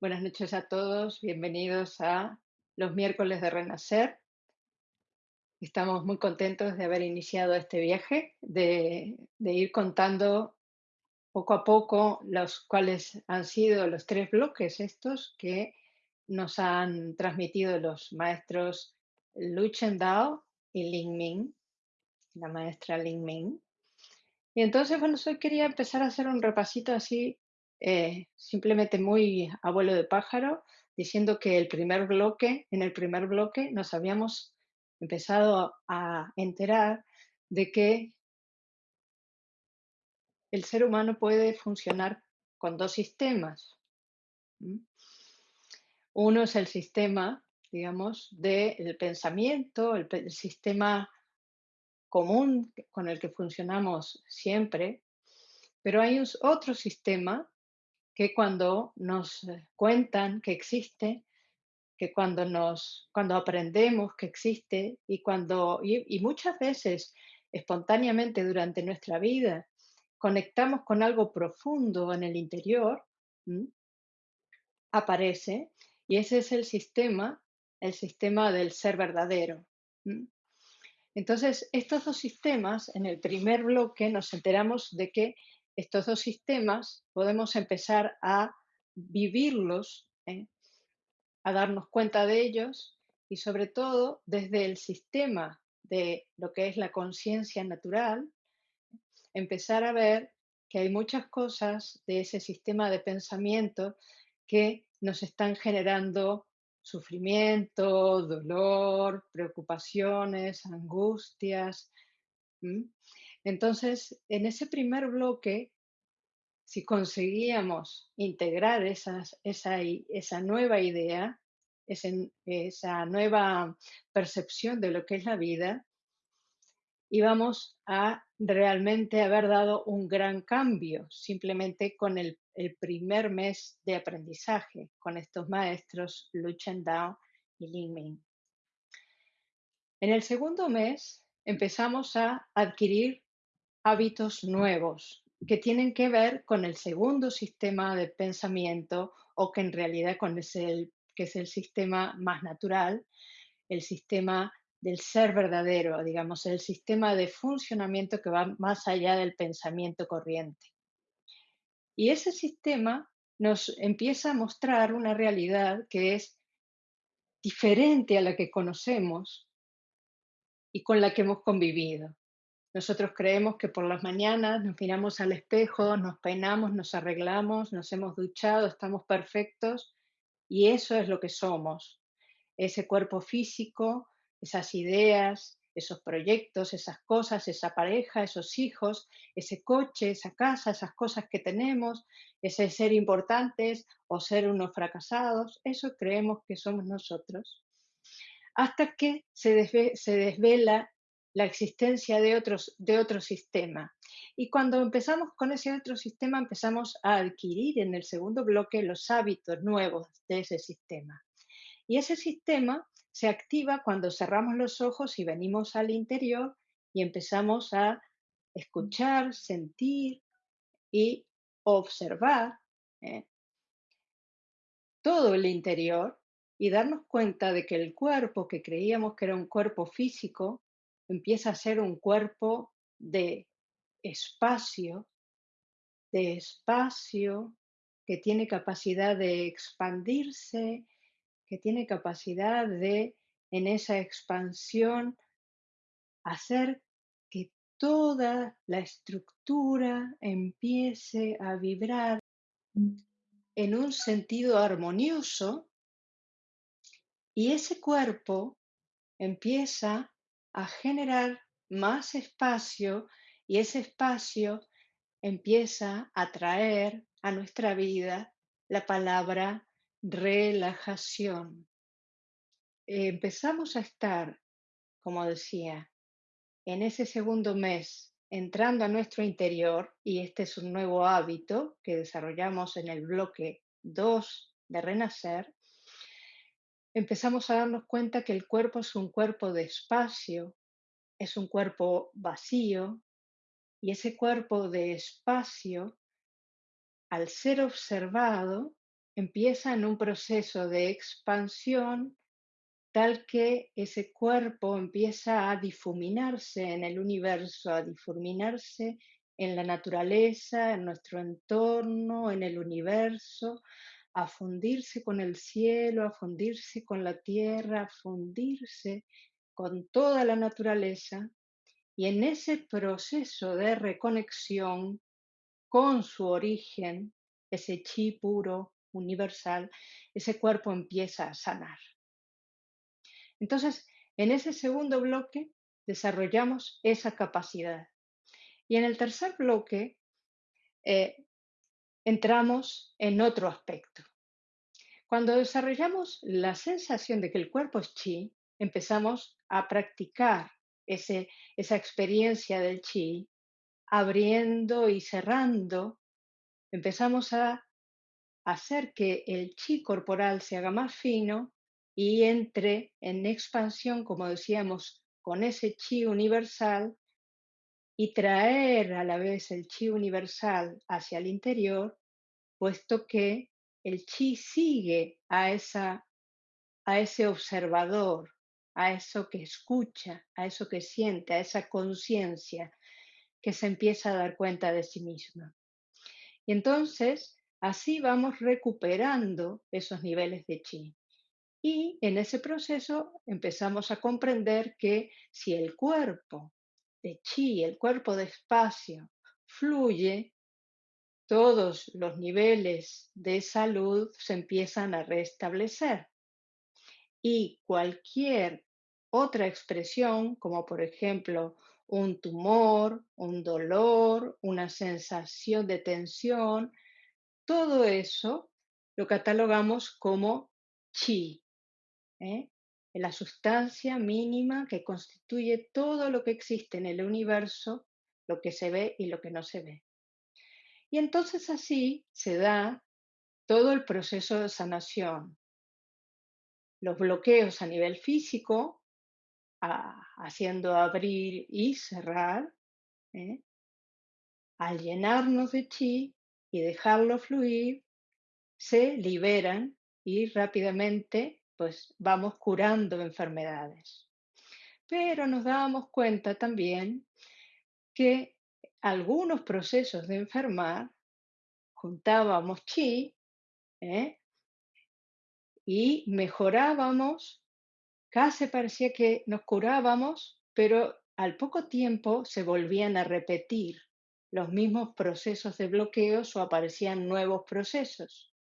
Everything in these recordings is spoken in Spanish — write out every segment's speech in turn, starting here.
Buenas noches a todos, bienvenidos a los miércoles de Renacer. Estamos muy contentos de haber iniciado este viaje, de, ir contando poco a poco los cuales han sido los tres bloques estos que nos han transmitido los maestros Lu Dao y Ling Ming, la maestra Ling Ming. Y entonces, bueno, hoy quería empezar a hacer un repasito así eh, simplemente muy abuelo de pájaro, diciendo que el primer bloque, en el primer bloque nos habíamos empezado a enterar de que el ser humano puede funcionar con dos sistemas. Uno es el sistema, digamos, del pensamiento, el, el sistema común con el que funcionamos siempre, pero hay otro sistema que cuando nos eh, cuentan que existe, que cuando nos, cuando aprendemos que existe y cuando, y, muchas veces espontáneamente durante nuestra vida, conectamos con algo profundo en el interior, aparece, y ese es el sistema, el sistema del ser verdadero. Entonces, estos dos sistemas, en el primer bloque nos enteramos de que estos dos sistemas podemos empezar a vivirlos, ¿eh? a darnos cuenta de ellos y sobre todo desde el sistema de lo que es la conciencia natural, empezar a ver que hay muchas cosas de ese sistema de pensamiento que nos están generando sufrimiento, dolor, preocupaciones, angustias. Entonces, en ese primer bloque, si conseguíamos integrar esas, esa, esa, nueva idea, esa nueva percepción de lo que es la vida, íbamos a realmente haber dado un gran cambio simplemente con el, primer mes de aprendizaje con estos maestros Lu Dao y Ling Ming. En el segundo mes empezamos a adquirir hábitos nuevos que tienen que ver con el segundo sistema de pensamiento o que en realidad con que es el sistema más natural, el sistema del ser verdadero, digamos, el sistema de funcionamiento que va más allá del pensamiento corriente. Y ese sistema nos empieza a mostrar una realidad que es diferente a la que conocemos y con la que hemos convivido. Nosotros creemos que por las mañanas nos miramos al espejo, nos peinamos, nos arreglamos, nos hemos duchado, estamos perfectos y eso es lo que somos. Ese cuerpo físico, esas ideas, esos proyectos, esas cosas, esa pareja, esos hijos, ese coche, esa casa, esas cosas que tenemos, ese ser importantes o ser unos fracasados, eso creemos que somos nosotros. Hasta que se, se desvela la existencia de, otros, de otro sistema. Y cuando empezamos con ese otro sistema, empezamos a adquirir en el segundo bloque los hábitos nuevos de ese sistema. Y ese sistema se activa cuando cerramos los ojos y venimos al interior y empezamos a escuchar, sentir y observar ¿eh? todo el interior y darnos cuenta de que el cuerpo que creíamos que era un cuerpo físico empieza a ser un cuerpo de espacio, de espacio que tiene capacidad de expandirse, que tiene capacidad de, en esa expansión, hacer que toda la estructura empiece a vibrar en un sentido armonioso y ese cuerpo empieza a generar más espacio y ese espacio empieza a traer a nuestra vida la palabra relajación. empezamos a estar, como decía, en ese segundo mes entrando a nuestro interior, y este es un nuevo hábito que desarrollamos en el bloque 2 de Renacer, empezamos a darnos cuenta que el cuerpo es un cuerpo de espacio, es un cuerpo vacío, y ese cuerpo de espacio, al ser observado, empieza en un proceso de expansión tal que ese cuerpo empieza a difuminarse en el universo, a difuminarse en la naturaleza, en nuestro entorno, en el universo, a fundirse con el cielo, a fundirse con la tierra, a fundirse con toda la naturaleza. Y en ese proceso de reconexión con su origen, ese chi puro, universal, ese cuerpo empieza a sanar. Entonces, en ese segundo bloque desarrollamos esa capacidad. Y en el tercer bloque eh, entramos en otro aspecto. Cuando desarrollamos la sensación de que el cuerpo es chi, empezamos a practicar ese, esa experiencia del chi, abriendo y cerrando, empezamos a hacer que el chi corporal se haga más fino y entre en expansión, como decíamos, con ese chi universal y traer a la vez el chi universal hacia el interior, puesto que el chi sigue a, esa, a ese observador, a eso que escucha, a eso que siente, a esa conciencia que se empieza a dar cuenta de sí misma. Y entonces, así vamos recuperando esos niveles de chi. Y en ese proceso empezamos a comprender que si el cuerpo de chi, el cuerpo de espacio, fluye, todos los niveles de salud se empiezan a restablecer. Y cualquier otra expresión, como por ejemplo un tumor, un dolor, una sensación de tensión, todo eso lo catalogamos como chi, ¿eh? la sustancia mínima que constituye todo lo que existe en el universo, lo que se ve y lo que no se ve. Y entonces así se da todo el proceso de sanación. Los bloqueos a nivel físico, haciendo abrir y cerrar, ¿eh? al llenarnos de chi y dejarlo fluir, se liberan y rápidamente pues vamos curando enfermedades. Pero nos dábamos cuenta también que algunos procesos de enfermar juntábamos chi ¿eh? y mejorábamos, casi parecía que nos curábamos, pero al poco tiempo se volvían a repetir los mismos procesos de bloqueos o aparecían nuevos procesos.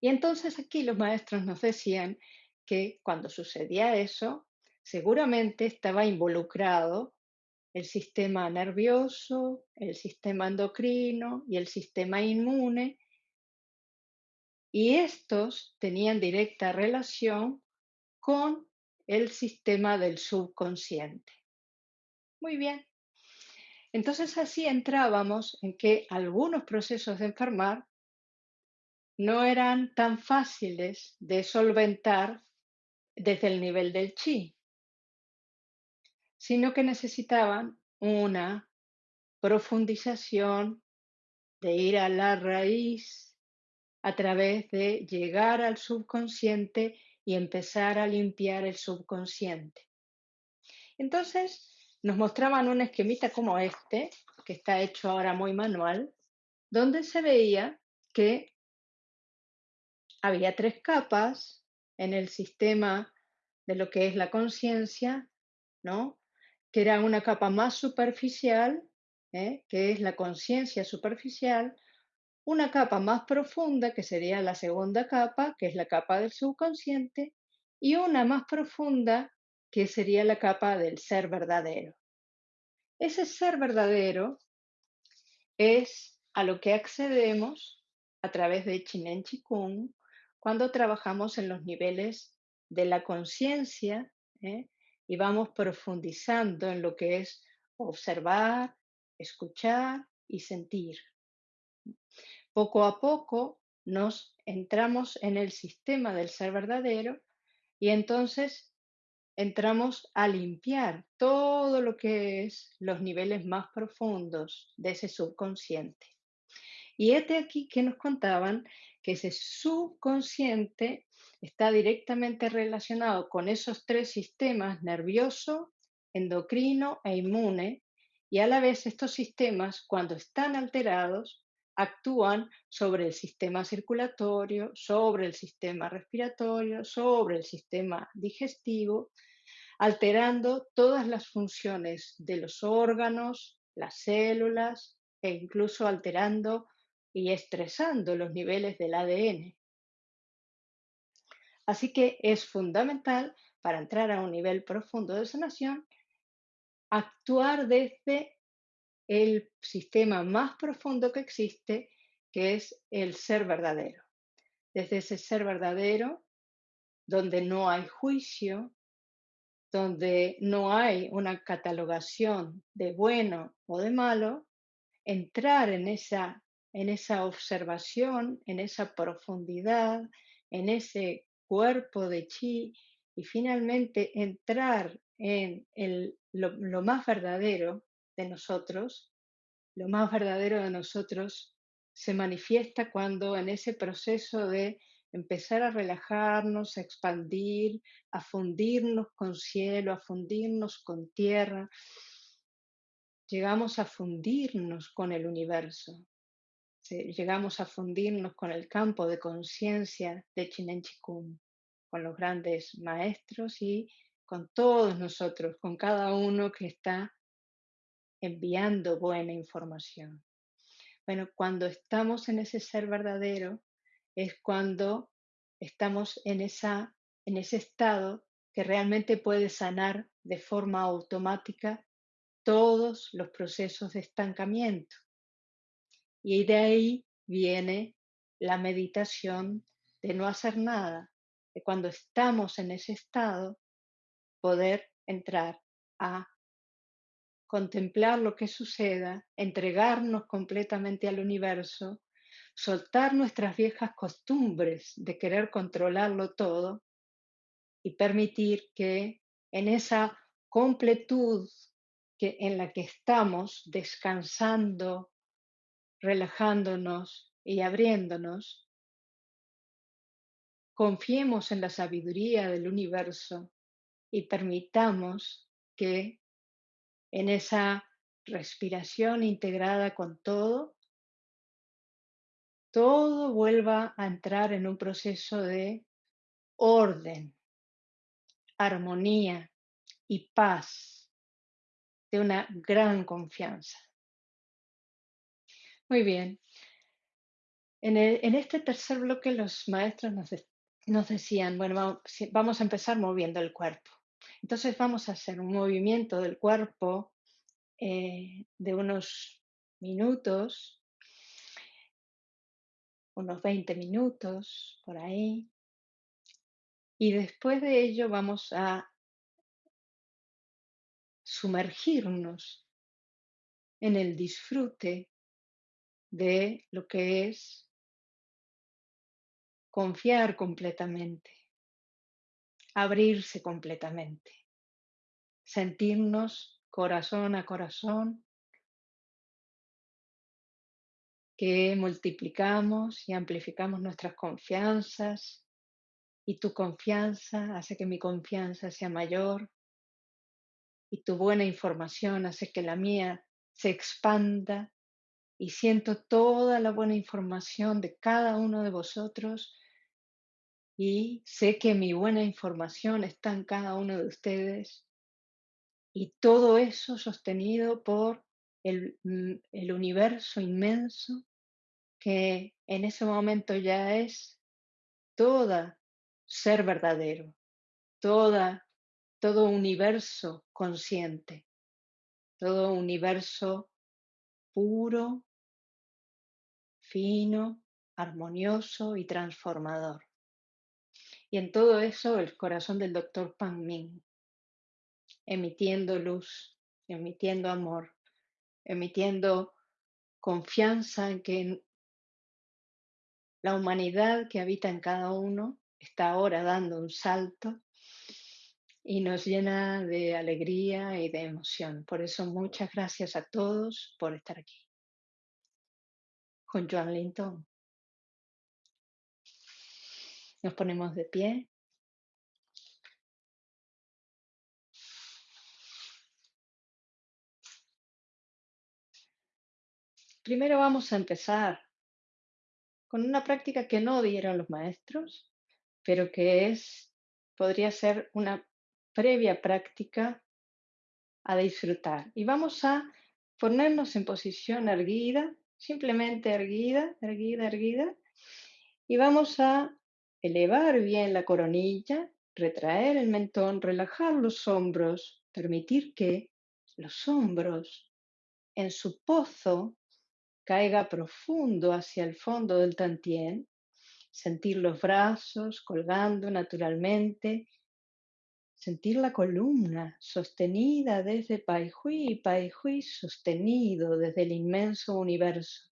Y entonces aquí los maestros nos decían que cuando sucedía eso, seguramente estaba involucrado el sistema nervioso, el sistema endocrino y el sistema inmune, y estos tenían directa relación con el sistema del subconsciente. Muy bien. Entonces así entrábamos en que algunos procesos de enfermar no eran tan fáciles de solventar desde el nivel del chi, sino que necesitaban una profundización de ir a la raíz a través de llegar al subconsciente y empezar a limpiar el subconsciente. Entonces nos mostraban un esquemita como este, que está hecho ahora muy manual, donde se veía que había tres capas en el sistema de lo que es la conciencia, ¿no? Que era una capa más superficial, ¿eh? que es la conciencia superficial, una capa más profunda, que sería la segunda capa, que es la capa del subconsciente, y una más profunda, que sería la capa del ser verdadero. Ese ser verdadero es a lo que accedemos a través de Chinen Chikung cuando trabajamos en los niveles de la conciencia ¿eh? Y vamos profundizando en lo que es observar, escuchar y sentir. Poco a poco nos entramos en el sistema del ser verdadero y entonces entramos a limpiar todo lo que es los niveles más profundos de ese subconsciente. Y este aquí que nos contaban que ese subconsciente está directamente relacionado con esos tres sistemas, nervioso, endocrino e inmune, y a la vez estos sistemas, cuando están alterados, actúan sobre el sistema circulatorio, sobre el sistema respiratorio, sobre el sistema digestivo, alterando todas las funciones de los órganos, las células e incluso alterando y estresando los niveles del ADN. Así que es fundamental para entrar a un nivel profundo de sanación actuar desde el sistema más profundo que existe, que es el ser verdadero. Desde ese ser verdadero, donde no hay juicio, donde no hay una catalogación de bueno o de malo, entrar en esa, en esa observación, en esa profundidad, en ese cuerpo de chi y finalmente entrar en el, lo más verdadero de nosotros, lo más verdadero de nosotros se manifiesta cuando en ese proceso de empezar a relajarnos, a expandir, a fundirnos con cielo, a fundirnos con tierra, llegamos a fundirnos con el universo, llegamos a fundirnos con el campo de conciencia de Chinen Chikung, con los grandes maestros y con todos nosotros, con cada uno que está enviando buena información. Bueno, cuando estamos en ese ser verdadero es cuando estamos en, esa, en ese estado que realmente puede sanar de forma automática todos los procesos de estancamiento. Y de ahí viene la meditación de no hacer nada, de cuando estamos en ese estado, poder entrar a contemplar lo que suceda, entregarnos completamente al universo, soltar nuestras viejas costumbres de querer controlarlo todo y permitir que en esa completud que, en la que estamos descansando, relajándonos y abriéndonos, confiemos en la sabiduría del universo y permitamos que en esa respiración integrada con todo, todo vuelva a entrar en un proceso de orden, armonía y paz, de una gran confianza. Muy bien. En, este tercer bloque los maestros nos, decían, bueno, vamos a empezar moviendo el cuerpo. Entonces vamos a hacer un movimiento del cuerpo eh, de unos minutos, unos 20 minutos por ahí. Y después de ello vamos a sumergirnos en el disfrute de lo que es confiar completamente, abrirse completamente, sentirnos corazón a corazón, que multiplicamos y amplificamos nuestras confianzas y tu confianza hace que mi confianza sea mayor y tu buena información hace que la mía se expanda y siento toda la buena información de cada uno de vosotros y sé que mi buena información está en cada uno de ustedes. Y todo eso sostenido por el, mm, universo inmenso que en ese momento ya es toda ser verdadero, toda, todo universo consciente, todo universo puro, fino, armonioso y transformador. Y en todo eso el corazón del doctor Pan Ming, emitiendo luz, emitiendo amor, emitiendo confianza en que la humanidad que habita en cada uno está ahora dando un salto y nos llena de alegría y de emoción. Por eso muchas gracias a todos por estar aquí. con Joan Linton. Nos ponemos de pie. Primero vamos a empezar con una práctica que no dieron los maestros, pero que es, podría ser una previa práctica a disfrutar. Y vamos a ponernos en posición erguida, simplemente erguida, erguida, erguida, y vamos a elevar bien la coronilla, retraer el mentón, relajar los hombros, permitir que los hombros en su pozo caiga profundo hacia el fondo del tantien, sentir los brazos colgando naturalmente, sentir la columna sostenida desde Pai Hui, Pai Hui sostenido desde el inmenso universo.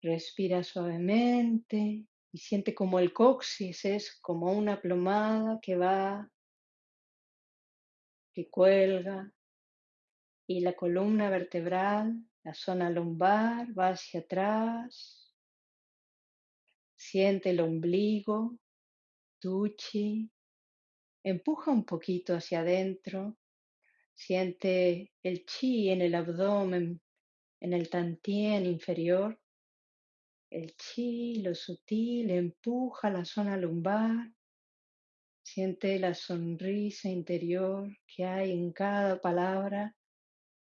Respira suavemente y siente como el coxis es como una plomada que va, que cuelga, y la columna vertebral, la zona lumbar va hacia atrás. Siente el ombligo, tuchi, empuja un poquito hacia adentro, siente el chi en el abdomen, en el tantien inferior el chi, lo sutil, empuja la zona lumbar. Siente la sonrisa interior que hay en cada palabra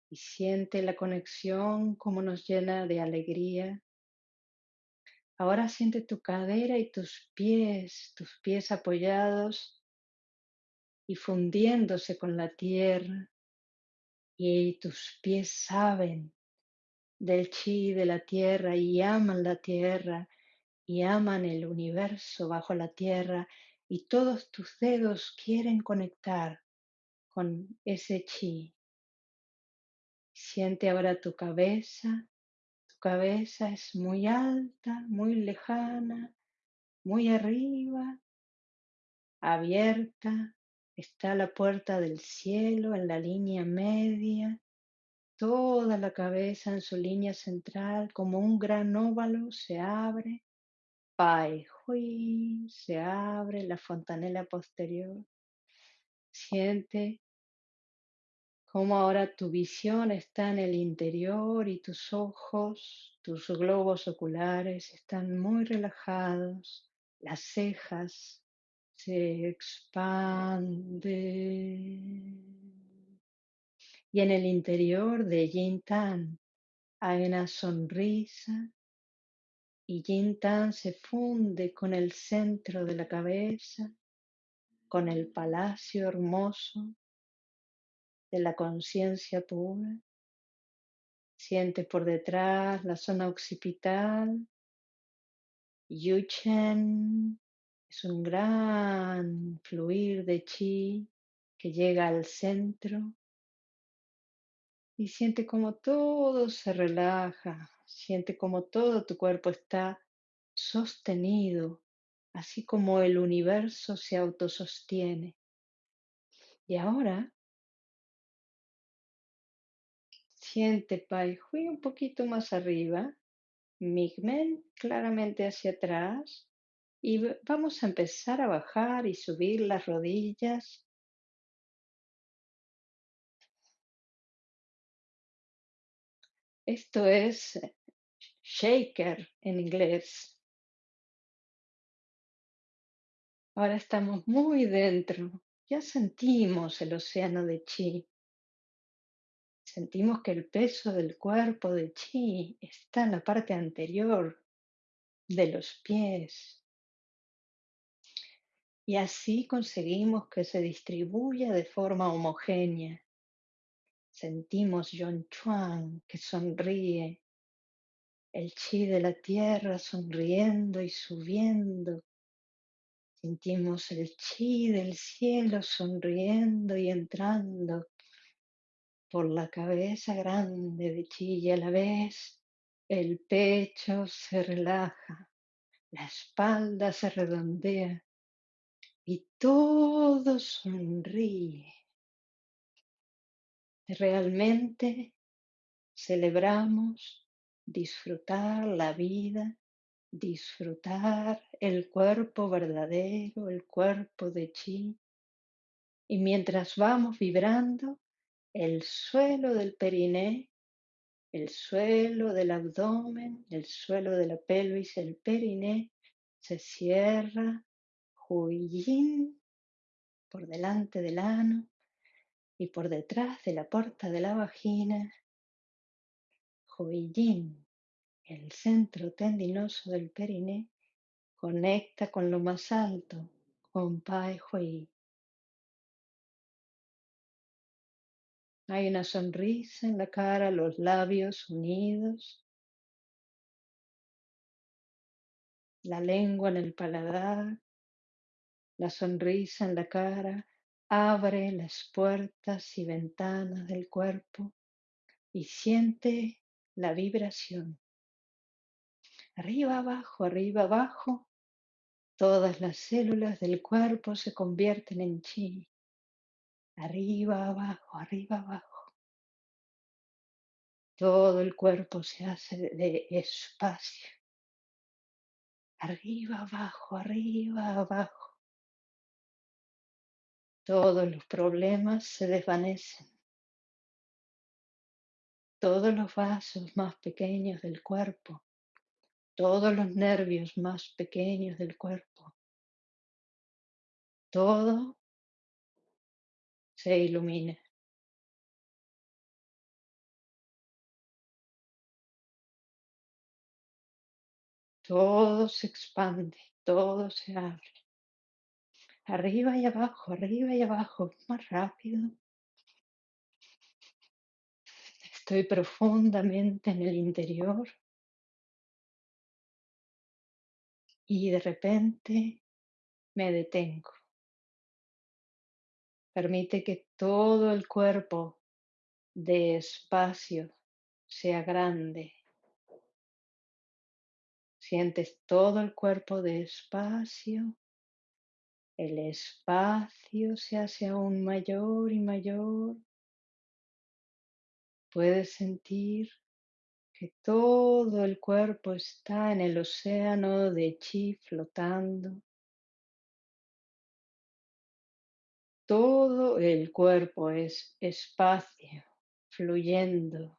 y siente la conexión como nos llena de alegría. Ahora siente tu cadera y tus pies, tus pies apoyados y fundiéndose con la tierra. Y tus pies saben del chi de la tierra y aman la tierra y aman el universo bajo la tierra y todos tus dedos quieren conectar con ese chi. Siente ahora tu cabeza. Cabeza es muy alta, muy lejana, muy arriba, abierta. Está la puerta del cielo en la línea media Toda la cabeza en su línea central, como un gran óvalo, se abre. Pai Hui, se abre la fontanela posterior. Siente cómo ahora tu visión está en el interior y tus ojos, tus globos oculares están muy relajados. Las cejas se expanden y en el interior de Yin Tan hay una sonrisa y Yin Tan se funde con el centro de la cabeza, con el palacio hermoso de la conciencia pura. Siente por detrás la zona occipital. Yu Chen es un gran fluir de chi que llega al centro y siente como todo se relaja, siente como todo tu cuerpo está sostenido, así como el universo se autosostiene. Y ahora siente Pai Hui un poquito más arriba, Migmen claramente hacia atrás y vamos a empezar a bajar y subir las rodillas Esto es eh, shaker en inglés. Ahora estamos muy dentro. Ya sentimos el océano de chi. Sentimos que el peso del cuerpo de chi está en la parte anterior de los pies. Y así conseguimos que se distribuya de forma homogénea. Sentimos Yon Chuan que sonríe, el chi de la tierra sonriendo y subiendo. Sentimos el chi del cielo sonriendo y entrando por la cabeza grande de chi y a la vez el pecho se relaja, la espalda se redondea y todo sonríe realmente celebramos disfrutar la vida, disfrutar el cuerpo verdadero, el cuerpo de chi. Y mientras vamos vibrando, el suelo del periné, el suelo del abdomen, el suelo de la pelvis, el periné, se cierra, huyin por delante del ano y por detrás de la puerta de la vagina, Huiyin, el centro tendinoso del periné, conecta con lo más alto, con Pai Hui. Hay una sonrisa en la cara, los labios unidos, la lengua en el paladar, la sonrisa en la cara abre las puertas y ventanas del cuerpo y siente la vibración. Arriba, abajo, arriba, abajo, todas las células del cuerpo se convierten en chi. Arriba, abajo, arriba, abajo. Todo el cuerpo se hace de espacio. Arriba, abajo, arriba, abajo. Todos los problemas se desvanecen. Todos los vasos más pequeños del cuerpo, todos los nervios más pequeños del cuerpo, todo se ilumina. Todo se expande, todo se abre. Arriba y abajo, arriba y abajo, más rápido. Estoy profundamente en el interior y de repente me detengo. Permite que todo el cuerpo de espacio sea grande. Sientes todo el cuerpo de espacio. El espacio se hace aún mayor y mayor. Puedes sentir que todo el cuerpo está en el océano de chi flotando. Todo el cuerpo es espacio, fluyendo.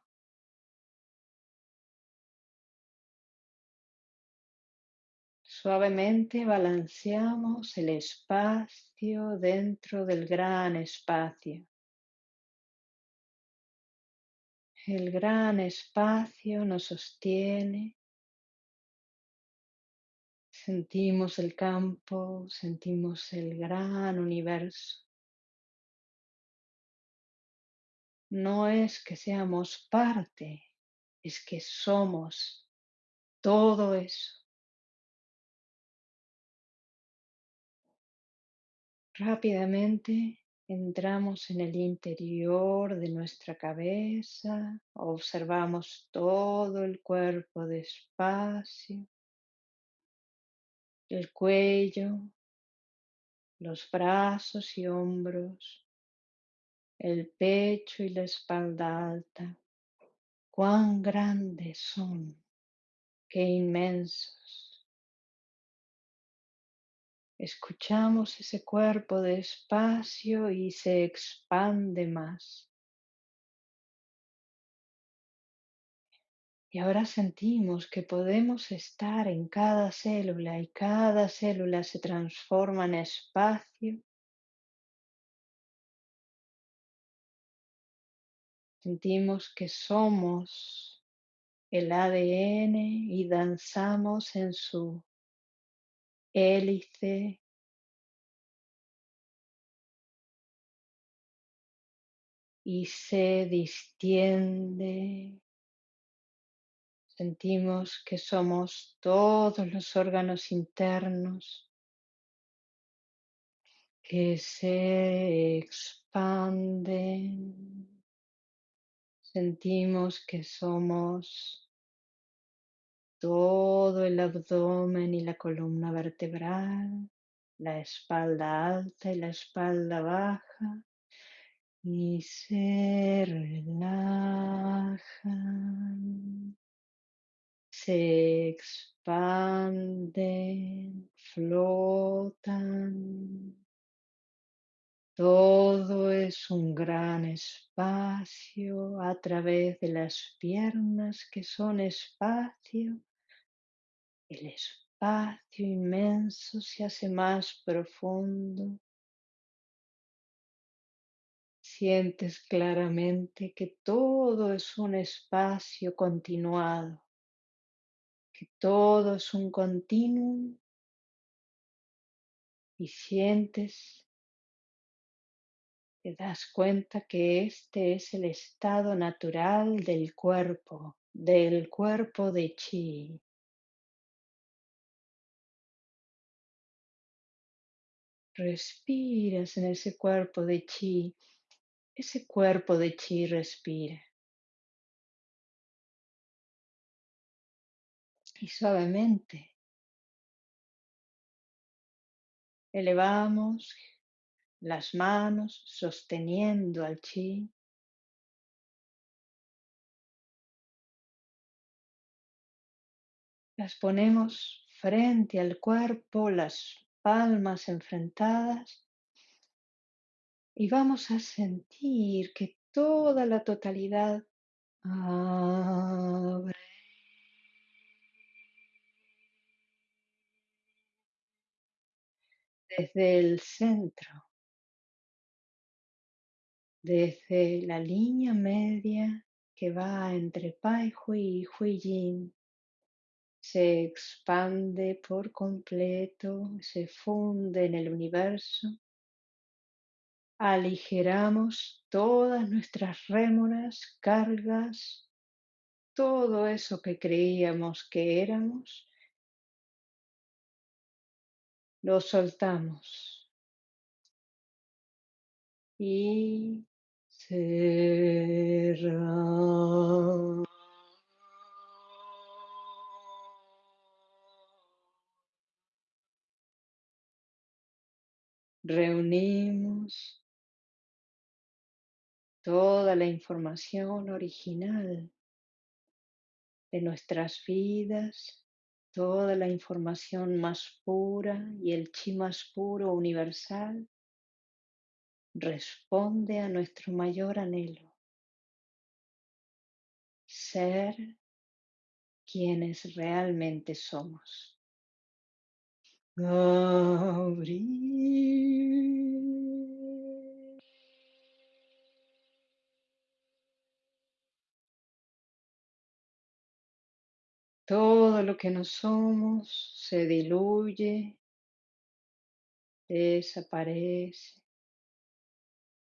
Suavemente balanceamos el espacio dentro del gran espacio. El gran espacio nos sostiene. Sentimos el campo, sentimos el gran universo. No es que seamos parte, es que somos todo eso. Rápidamente entramos en el interior de nuestra cabeza, observamos todo el cuerpo despacio, el cuello, los brazos y hombros, el pecho y la espalda alta. Cuán grandes son, qué inmensos. Escuchamos ese cuerpo despacio y se expande más. Y ahora sentimos que podemos estar en cada célula y cada célula se transforma en espacio Sentimos que somos el ADN y danzamos en su hélice. Y se distiende. Sentimos que somos todos los órganos internos que se expanden. Sentimos que somos todo el abdomen y la columna vertebral, la espalda alta y la espalda baja. y se relajan, se expanden, flotan. Todo es un gran espacio a través de las piernas que son espacio. El espacio inmenso se hace más profundo. Sientes claramente que todo es un espacio continuado, que todo es un continuum y sientes te das cuenta que este es el estado natural del cuerpo, del cuerpo de chi. Respiras en ese cuerpo de chi, ese cuerpo de chi respira. Y suavemente elevamos las manos sosteniendo al chi. Las ponemos frente al cuerpo, las palmas enfrentadas y vamos a sentir que toda la totalidad abre. Desde el centro desde la línea media que va entre Pai Hui y Hui Yin, se expande por completo, se funde en el universo. Aligeramos todas nuestras rémoras, cargas, todo eso que creíamos que éramos, lo soltamos. Y Reunimos toda la información original de nuestras vidas, toda la información más pura y el chi más puro universal responde a nuestro mayor anhelo, ser quienes realmente somos. Todo lo que no somos se diluye, desaparece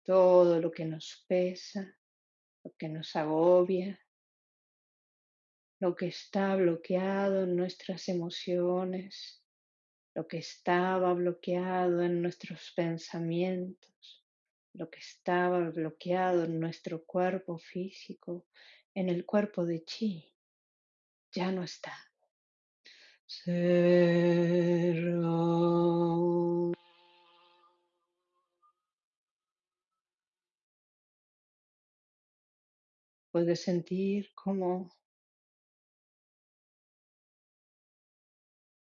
todo lo que nos pesa, lo que nos agobia, lo que está bloqueado en nuestras emociones, lo que estaba bloqueado en nuestros pensamientos, lo que estaba bloqueado en nuestro cuerpo físico, en el cuerpo de chi, ya no está. Puedes sentir cómo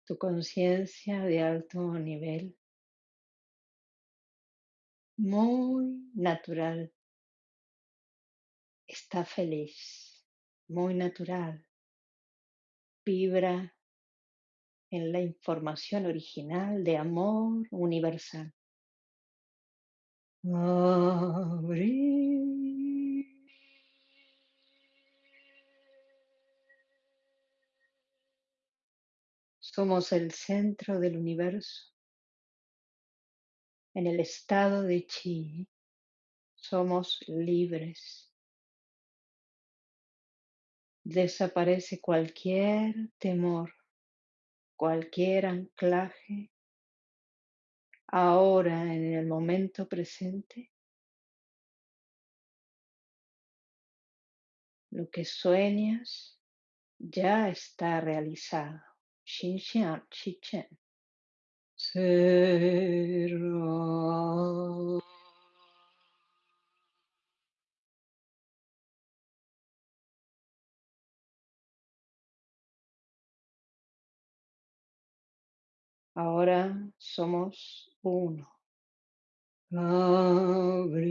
tu conciencia de alto nivel, muy natural, está feliz, muy natural, vibra en la información original de amor universal. Somos el centro del universo. En el estado de chi somos libres. Desaparece cualquier temor, cualquier anclaje. Ahora, en el momento presente, lo que sueñas ya está realizado. Xinxiang, Chichen. Cerrar. Ahora somos uno. Abrir.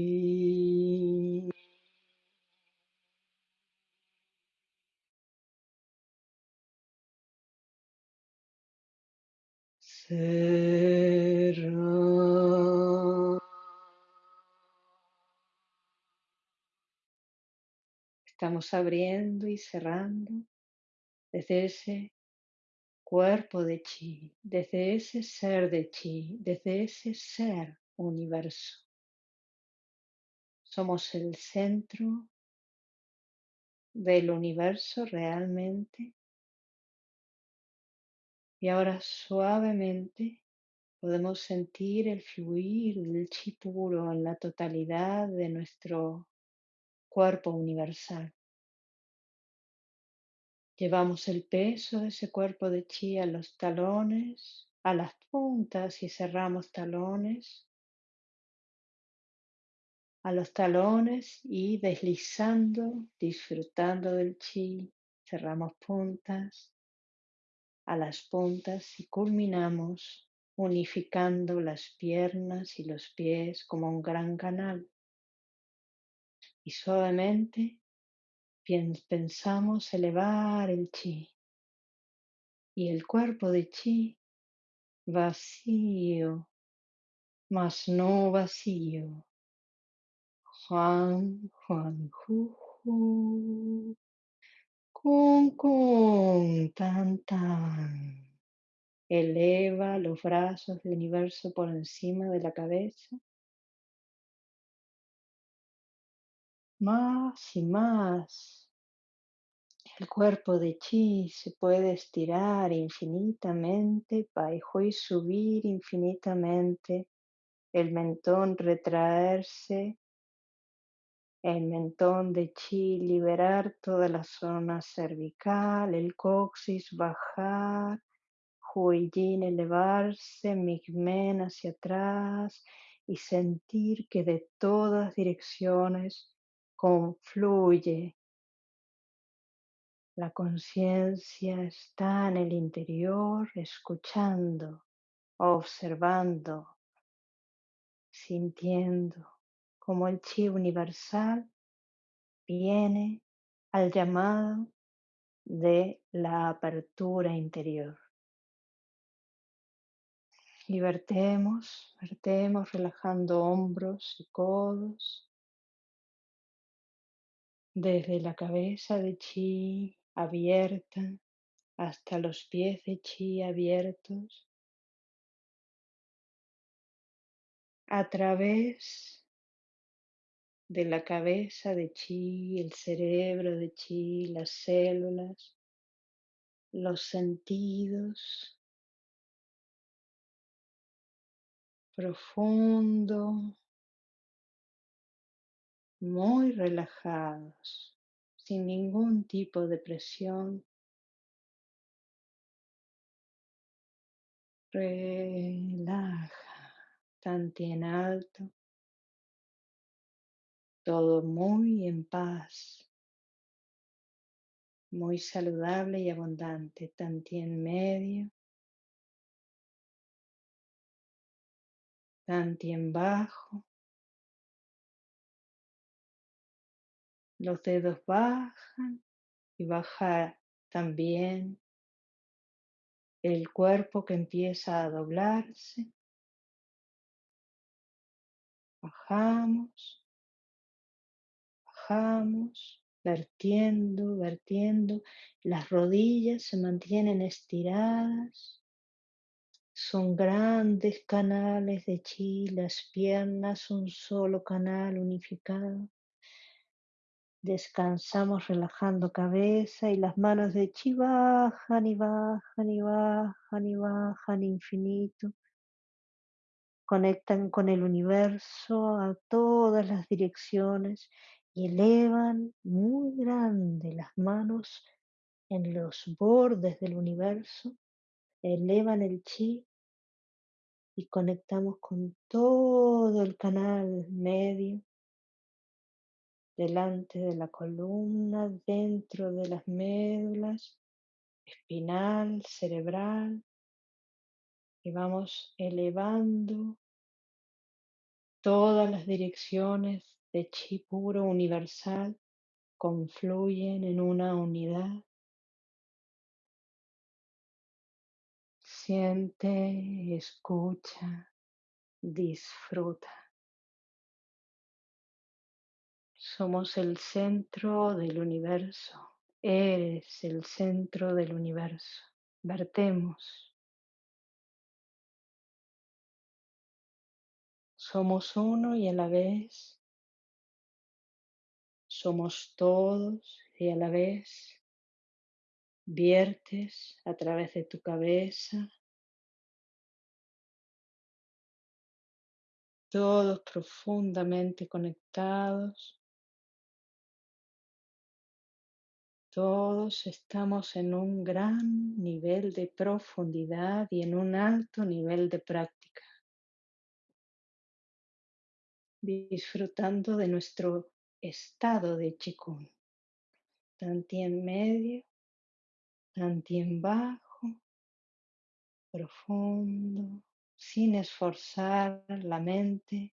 Estamos abriendo y cerrando desde ese cuerpo de chi, desde ese ser de chi, desde ese ser universo. Somos el centro del universo realmente. Y ahora suavemente podemos sentir el fluir del chi puro en la totalidad de nuestro cuerpo universal. Llevamos el peso de ese cuerpo de chi a los talones, a las puntas y cerramos talones, a los talones y deslizando, disfrutando del chi, cerramos puntas, a las puntas y culminamos unificando las piernas y los pies como un gran canal. Y suavemente pensamos elevar el chi y el cuerpo de chi vacío, mas no vacío. Juan, Juan, Ju, Ju. Kun, kun, tan, tan. Eleva los brazos del universo por encima de la cabeza. Más y más. El cuerpo de chi se puede estirar infinitamente, y subir infinitamente, el mentón retraerse el mentón de chi, liberar toda la zona cervical, el coxis bajar, huiyin elevarse, migmen hacia atrás y sentir que de todas direcciones confluye. La conciencia está en el interior, escuchando, observando, sintiendo como el chi universal viene al llamado de la apertura interior. Y vertemos, vertemos relajando hombros y codos, desde la cabeza de chi abierta hasta los pies de chi abiertos, a través de la cabeza de chi, el cerebro de chi, las células, los sentidos, profundo, muy relajados, sin ningún tipo de presión. Relaja, tanto en alto todo muy en paz, muy saludable y abundante, tanto en medio, tanto en bajo. Los dedos bajan y baja también el cuerpo que empieza a doblarse. Bajamos bajamos, vertiendo, vertiendo. Las rodillas se mantienen estiradas. Son grandes canales de chi, las piernas un solo canal unificado. Descansamos relajando cabeza y las manos de chi bajan y bajan y bajan y bajan infinito conectan con el universo a todas las direcciones y elevan muy grande las manos en los bordes del universo, elevan el chi y conectamos con todo el canal medio, delante de la columna, dentro de las médulas, espinal, cerebral, y vamos elevando todas las direcciones de chi puro universal confluyen en una unidad. Siente, escucha, disfruta. Somos el centro del universo. Eres el centro del universo. Vertemos. Somos uno y a la vez somos todos y a la vez viertes a través de tu cabeza, todos profundamente conectados, todos estamos en un gran nivel de profundidad y en un alto nivel de práctica, disfrutando de nuestro estado de chikung, en medio en bajo, profundo, sin esforzar la mente,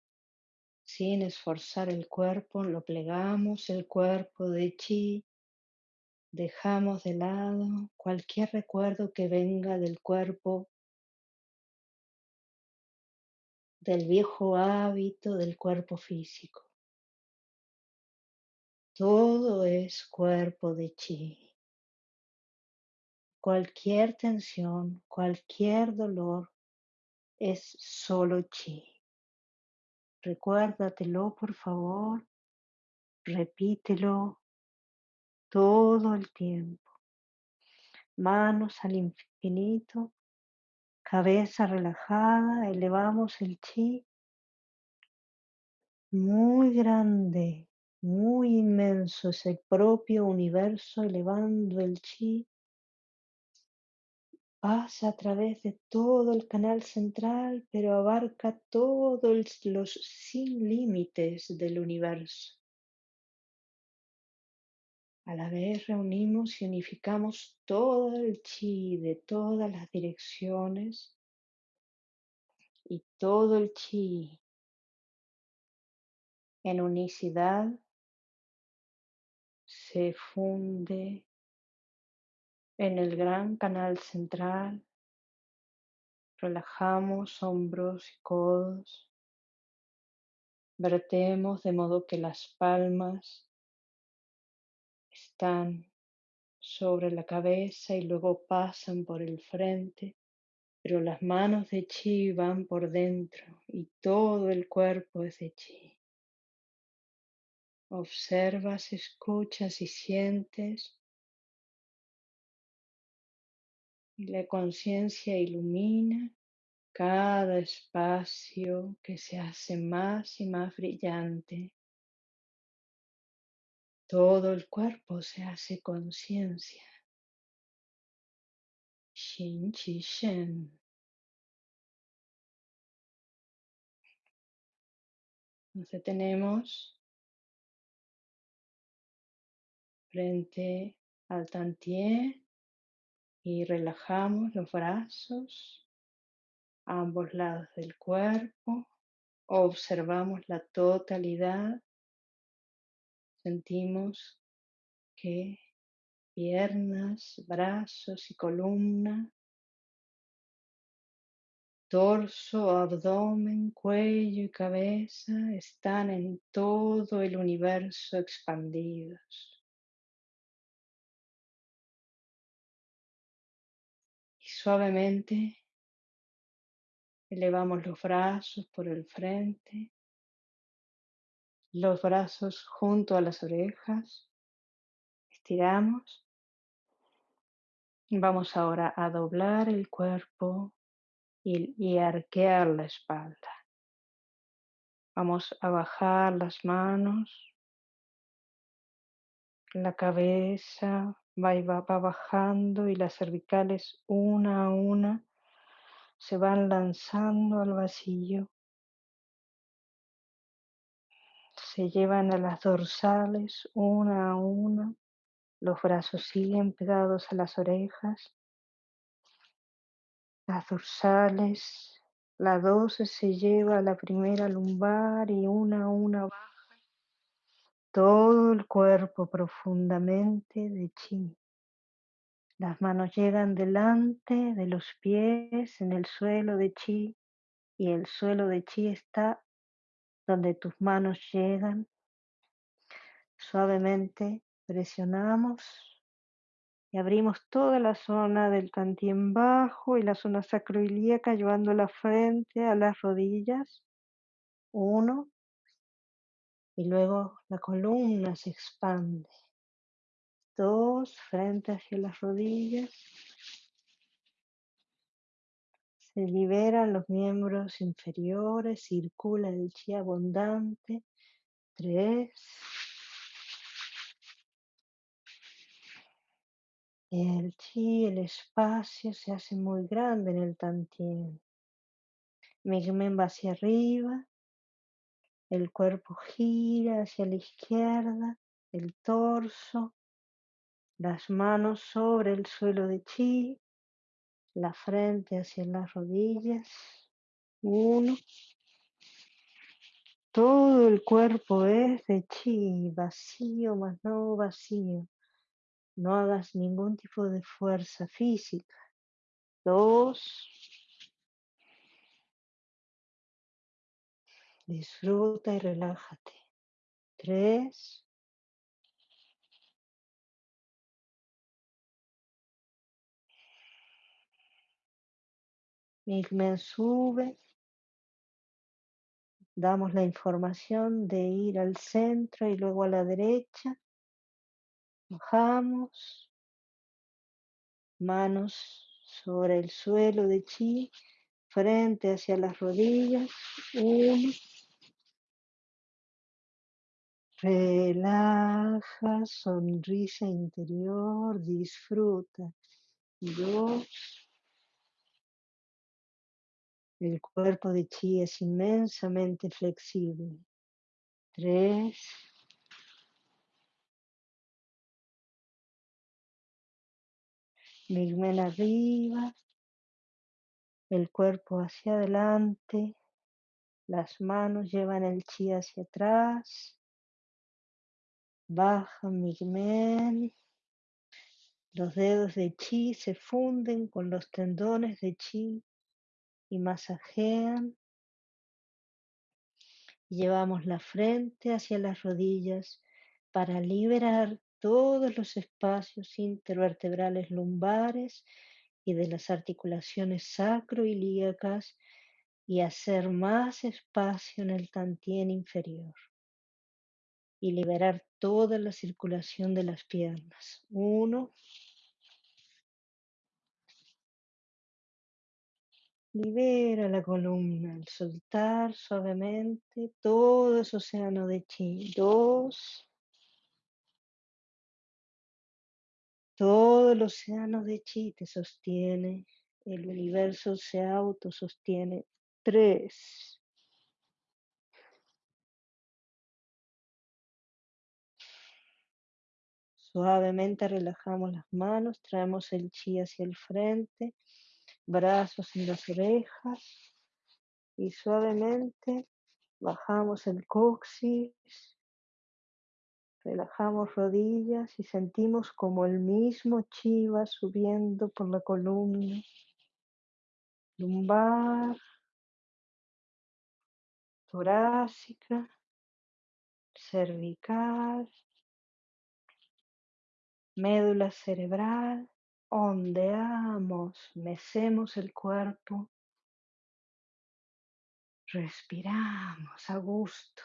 sin esforzar el cuerpo, lo plegamos el cuerpo de chi, dejamos de lado cualquier recuerdo que venga del cuerpo, del viejo hábito del cuerpo físico. Todo es cuerpo de chi. Cualquier tensión, cualquier dolor es solo chi. Recuérdatelo, por favor. Repítelo todo el tiempo. Manos al infinito, cabeza relajada, elevamos el chi muy grande, muy inmenso, ese propio universo elevando el chi Pasa a través de todo el canal central, pero abarca todos los sin límites del universo. A la vez reunimos y unificamos todo el chi de todas las direcciones y todo el chi en unicidad se funde en el gran canal central, relajamos hombros y codos, vertemos de modo que las palmas están sobre la cabeza y luego pasan por el frente, pero las manos de chi van por dentro y todo el cuerpo es de chi. Observas, escuchas y sientes y la conciencia ilumina cada espacio que se hace más y más brillante. Todo el cuerpo se hace conciencia. Xin Qi Shen. Nos detenemos frente al Tantier y relajamos los brazos a ambos lados del cuerpo. Observamos la totalidad. Sentimos que piernas, brazos y columna, torso, abdomen, cuello y cabeza están en todo el universo expandidos. Suavemente elevamos los brazos por el frente, los brazos junto a las orejas, estiramos. Vamos ahora a doblar el cuerpo y, arquear la espalda. Vamos a bajar las manos, la cabeza, va, va, bajando y las cervicales una a una se van lanzando al vacío. Se llevan a las dorsales una a una. Los brazos siguen pegados a las orejas. las dorsales. La 12 se lleva a la primera lumbar y una a una baja todo el cuerpo profundamente de chi. Las manos llegan delante de los pies en el suelo de chi y el suelo de chi está donde tus manos llegan. Suavemente presionamos y abrimos toda la zona del tantien bajo y la zona sacroilíaca llevando la frente a las rodillas. Uno. Y luego la columna se expande. Dos, frente hacia las rodillas. Se liberan los miembros inferiores, circula el chi abundante. Tres. El chi, el espacio se hace muy grande en el tantien. Migmen va hacia arriba, el cuerpo gira hacia la izquierda, el torso, las manos sobre el suelo de chi, la frente hacia las rodillas. Uno. Todo el cuerpo es de chi, vacío más no vacío. No hagas ningún tipo de fuerza física. Dos. Disfruta y relájate. Tres. Migmen sube. Damos la información de ir al centro y luego a la derecha. Bajamos. Manos sobre el suelo de chi. Frente hacia las rodillas. Uno. Relaja, sonrisa interior, disfruta. Dos. El cuerpo de chi es inmensamente flexible. Tres. Migmen arriba. El cuerpo hacia adelante. Las manos llevan el chi hacia atrás. Baja Migmen. Los dedos de chi se funden con los tendones de chi y masajean. Llevamos la frente hacia las rodillas para liberar todos los espacios intervertebrales lumbares y de las articulaciones sacroilíacas y hacer más espacio en el tantien inferior y liberar toda la circulación de las piernas. Uno. Libera la columna al soltar suavemente todo ese océano de chi. Dos. Todo el océano de chi te sostiene. El universo se autosostiene. Tres. Suavemente relajamos las manos, traemos el chi hacia el frente, brazos en las orejas y suavemente bajamos el coxis, relajamos rodillas y sentimos como el mismo chi va subiendo por la columna, lumbar, torácica, cervical, médula cerebral, ondeamos, mecemos el cuerpo, respiramos a gusto.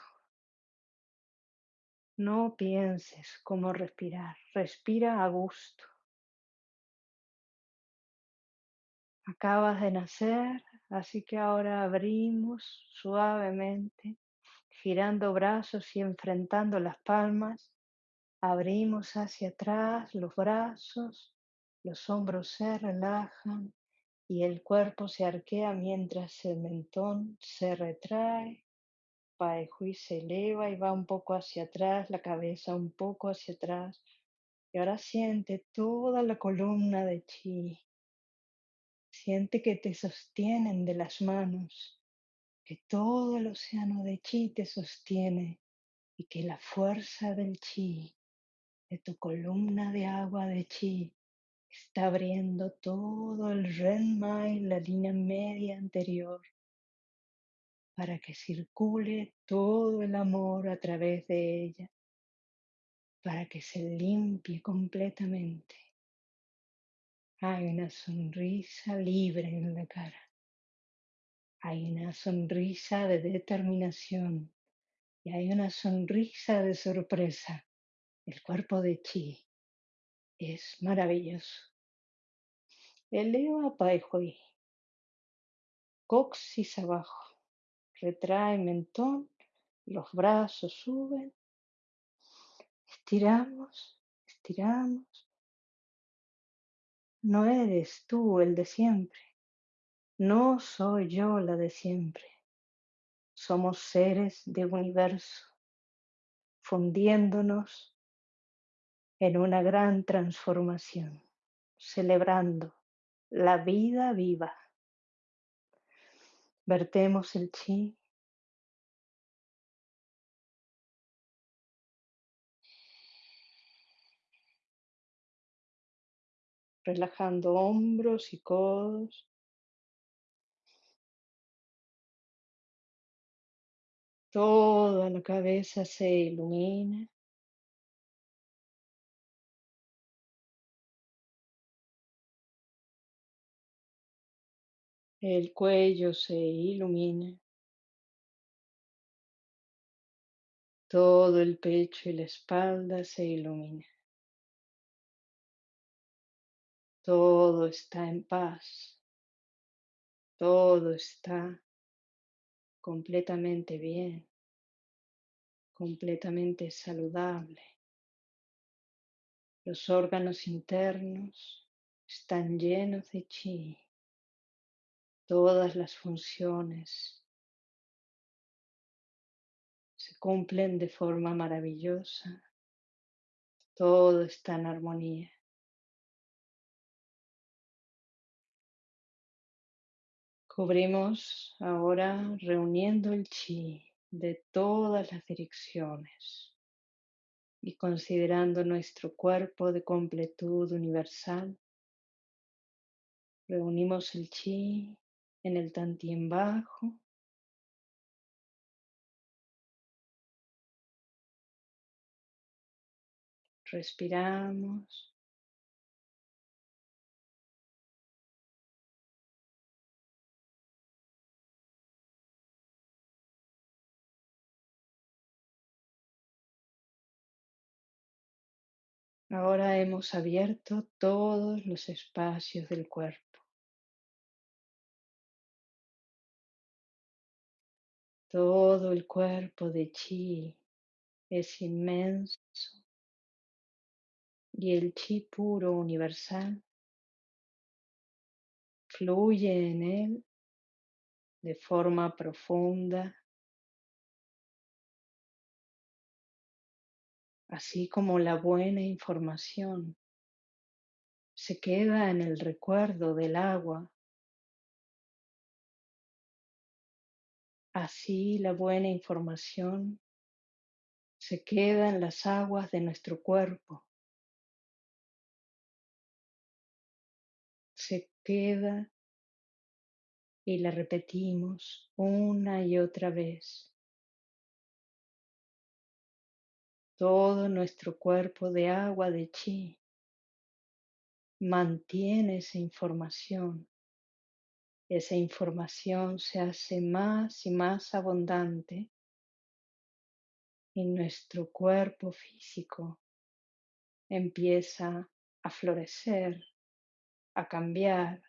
No pienses cómo respirar, respira a gusto. Acabas de nacer, así que ahora abrimos suavemente, girando brazos y enfrentando las palmas. Abrimos hacia atrás los brazos, los hombros se relajan y el cuerpo se arquea mientras el mentón se retrae. Paehui se eleva y va un poco hacia atrás, la cabeza un poco hacia atrás. Y ahora siente toda la columna de chi. Siente que te sostienen de las manos, que todo el océano de chi te sostiene y que la fuerza del chi, de tu columna de agua de chi, está abriendo todo el renma y la línea media anterior para que circule todo el amor a través de ella, para que se limpie completamente. Hay una sonrisa libre en la cara. Hay una sonrisa de determinación y hay una sonrisa de sorpresa. El cuerpo de Chi es maravilloso. Eleva Pai Hui. Coxis abajo. Retrae mentón. Los brazos suben. Estiramos, estiramos. No eres tú el de siempre. No soy yo la de siempre. Somos seres de universo, fundiéndonos en una gran transformación, celebrando la vida viva. Vertemos el chi. Relajando hombros y codos. Toda la cabeza se ilumina. El cuello se ilumina. Todo el pecho y la espalda se ilumina. Todo está en paz. Todo está completamente bien, completamente saludable. Los órganos internos están llenos de chi. Todas las funciones se cumplen de forma maravillosa. Todo está en armonía. Cubrimos ahora reuniendo el chi de todas las direcciones y considerando nuestro cuerpo de completud universal. Reunimos el chi en el tantien bajo. Respiramos. Ahora hemos abierto todos los espacios del cuerpo. Todo el cuerpo de chi es inmenso y el chi puro universal fluye en él de forma profunda. Así como la buena información se queda en el recuerdo del agua, así la buena información se queda en las aguas de nuestro cuerpo, se queda y la repetimos una y otra vez. Todo nuestro cuerpo de agua de chi mantiene esa información. Esa información se hace más y más abundante y nuestro cuerpo físico empieza a florecer, a cambiar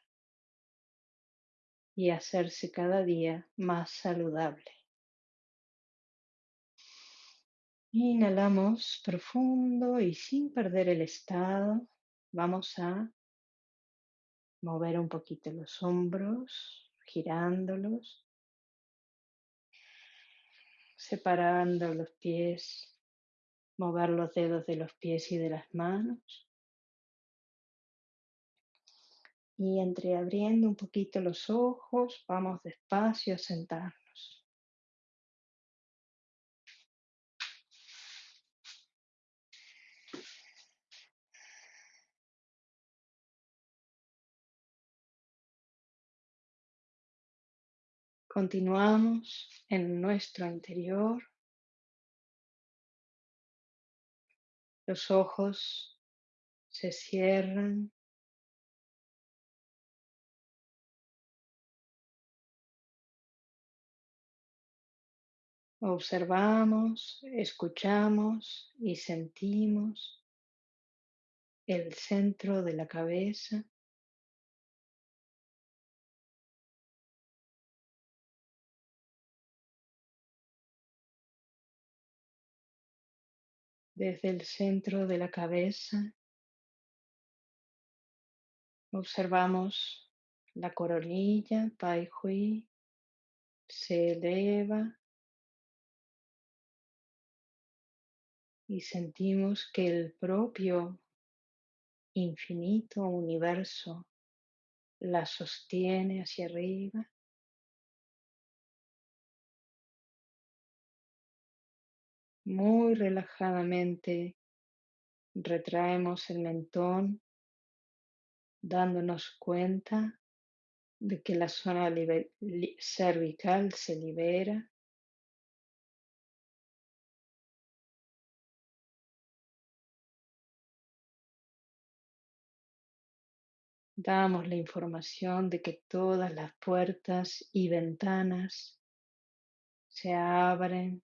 y a hacerse cada día más saludable. Inhalamos profundo y sin perder el estado, vamos a mover un poquito los hombros, girándolos, separando los pies, mover los dedos de los pies y de las manos. Y entreabriendo un poquito los ojos, vamos despacio a sentarnos. Continuamos en nuestro interior. Los ojos se cierran Observamos, escuchamos y sentimos el centro de la cabeza. Desde el centro de la cabeza observamos la coronilla, Pai Hui, se eleva y sentimos que el propio infinito universo la sostiene hacia arriba. Muy relajadamente retraemos el mentón dándonos cuenta de que la zona cervical se libera. Damos la información de que todas las puertas y ventanas se abren,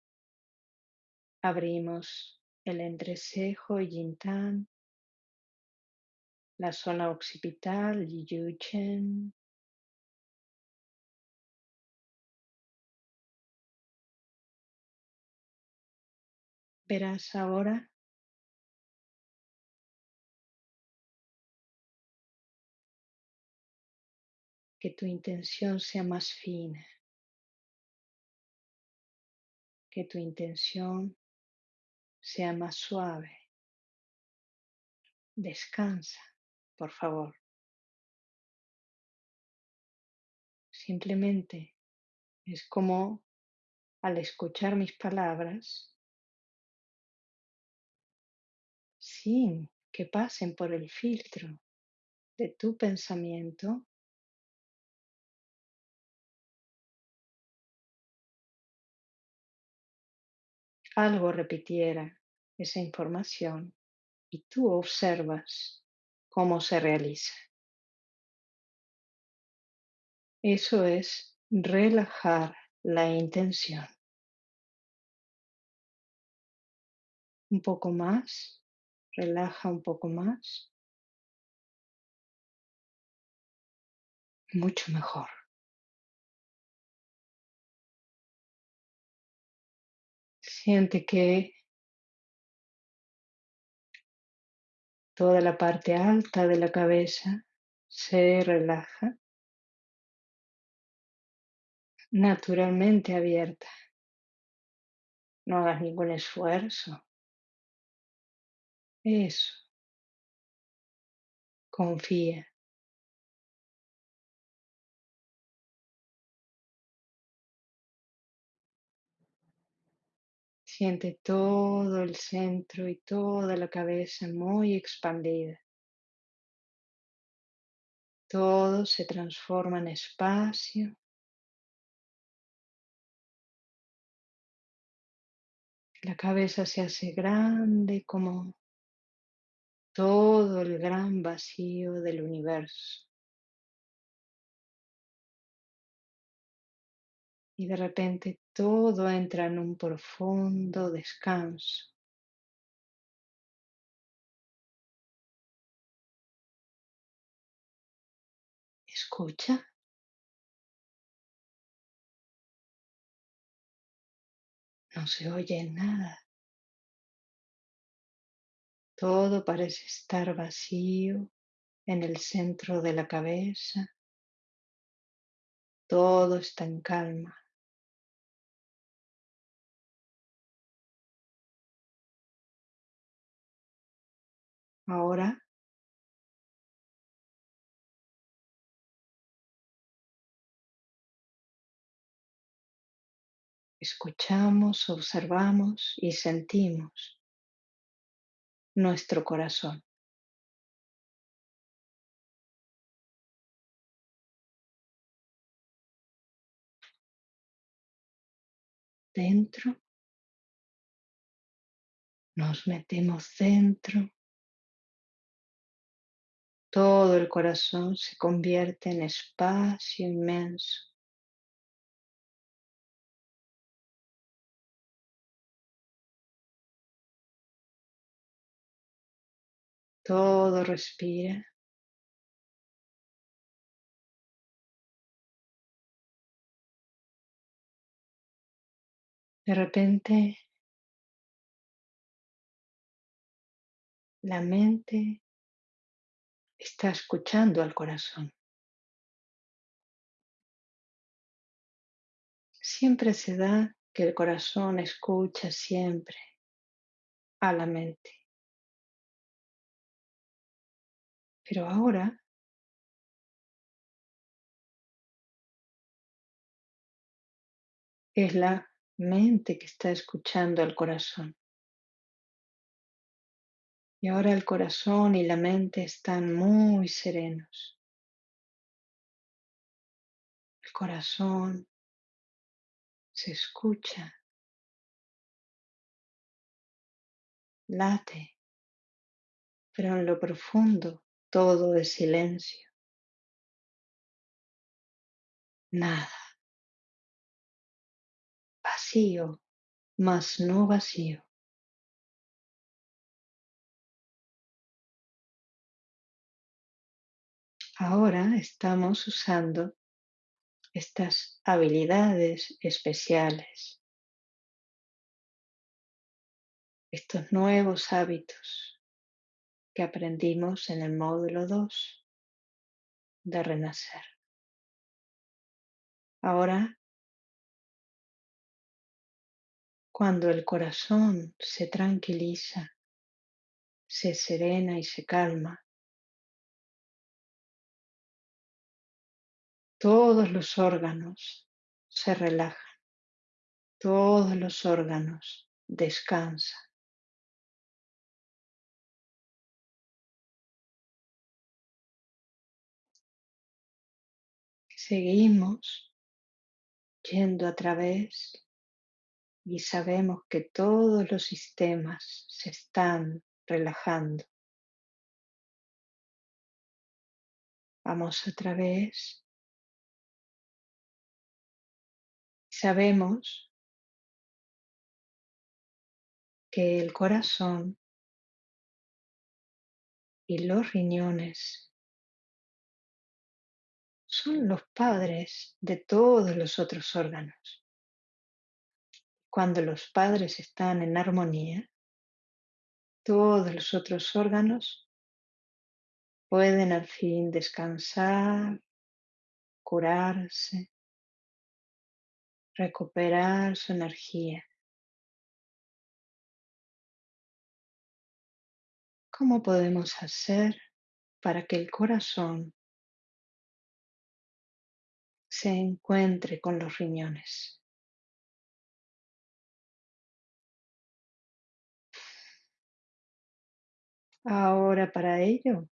abrimos el entrecejo y yintán, la zona occipital yuchen, verás ahora que tu intención sea más fina, que tu intención sea más suave. Descansa, por favor. Simplemente es como al escuchar mis palabras, sin que pasen por el filtro de tu pensamiento, algo repitiera esa información y tú observas cómo se realiza. Eso es relajar la intención. Un poco más, relaja un poco más. Mucho mejor. Siente que toda la parte alta de la cabeza se relaja naturalmente abierta. No hagas ningún esfuerzo. Eso. Confía. Siente todo el centro y toda la cabeza muy expandida. Todo se transforma en espacio. La cabeza se hace grande como todo el gran vacío del universo. y de repente todo entra en un profundo descanso. Escucha. No se oye nada. Todo parece estar vacío en el centro de la cabeza. Todo está en calma. Ahora. Escuchamos, observamos y sentimos nuestro corazón. Dentro, nos metemos dentro todo el corazón se convierte en espacio inmenso. Todo respira. De repente, la mente está escuchando al corazón. Siempre se da que el corazón escucha siempre a la mente. Pero ahora es la mente que está escuchando al corazón. Y ahora el corazón y la mente están muy serenos. El corazón se escucha, late, pero en lo profundo todo es silencio. Nada. Vacío, mas no vacío. Ahora estamos usando estas habilidades especiales, estos nuevos hábitos que aprendimos en el módulo 2 de renacer. Ahora, cuando el corazón se tranquiliza, se serena y se calma, todos los órganos se relajan, todos los órganos descansan. Seguimos yendo a través y sabemos que todos los sistemas se están relajando. Vamos a través Sabemos que el corazón y los riñones son los padres de todos los otros órganos. Cuando los padres están en armonía, todos los otros órganos pueden al fin descansar, curarse, recuperar su energía. ¿Cómo podemos hacer para que el corazón se encuentre con los riñones? Ahora para ello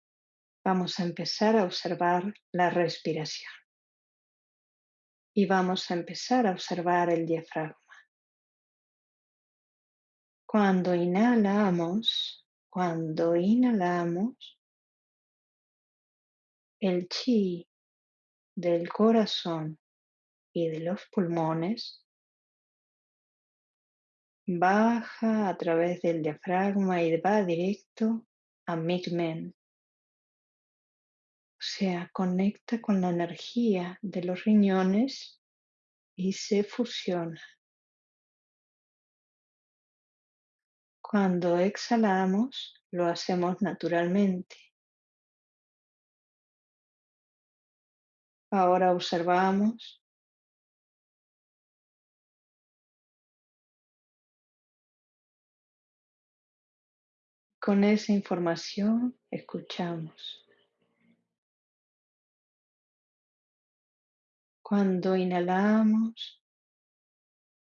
vamos a empezar a observar la respiración y vamos a empezar a observar el diafragma. Cuando inhalamos, cuando inhalamos, el chi del corazón y de los pulmones baja a través del diafragma y va directo a Migmen, sea, conecta con la energía de los riñones y se fusiona. Cuando exhalamos, lo hacemos naturalmente. Ahora observamos con esa información escuchamos. Cuando inhalamos,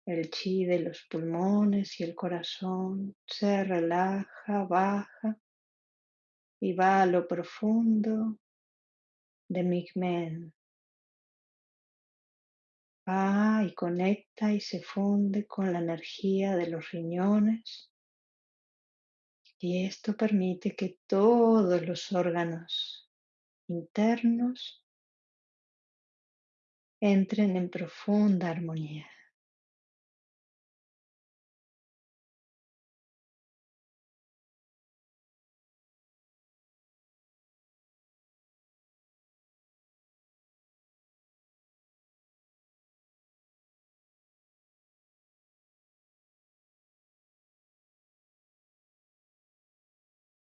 El chi de los pulmones y el corazón se relaja, baja y va a lo profundo de Migmen. Va y conecta y se funde con la energía de los riñones y esto permite que todos los órganos internos entren en profunda armonía.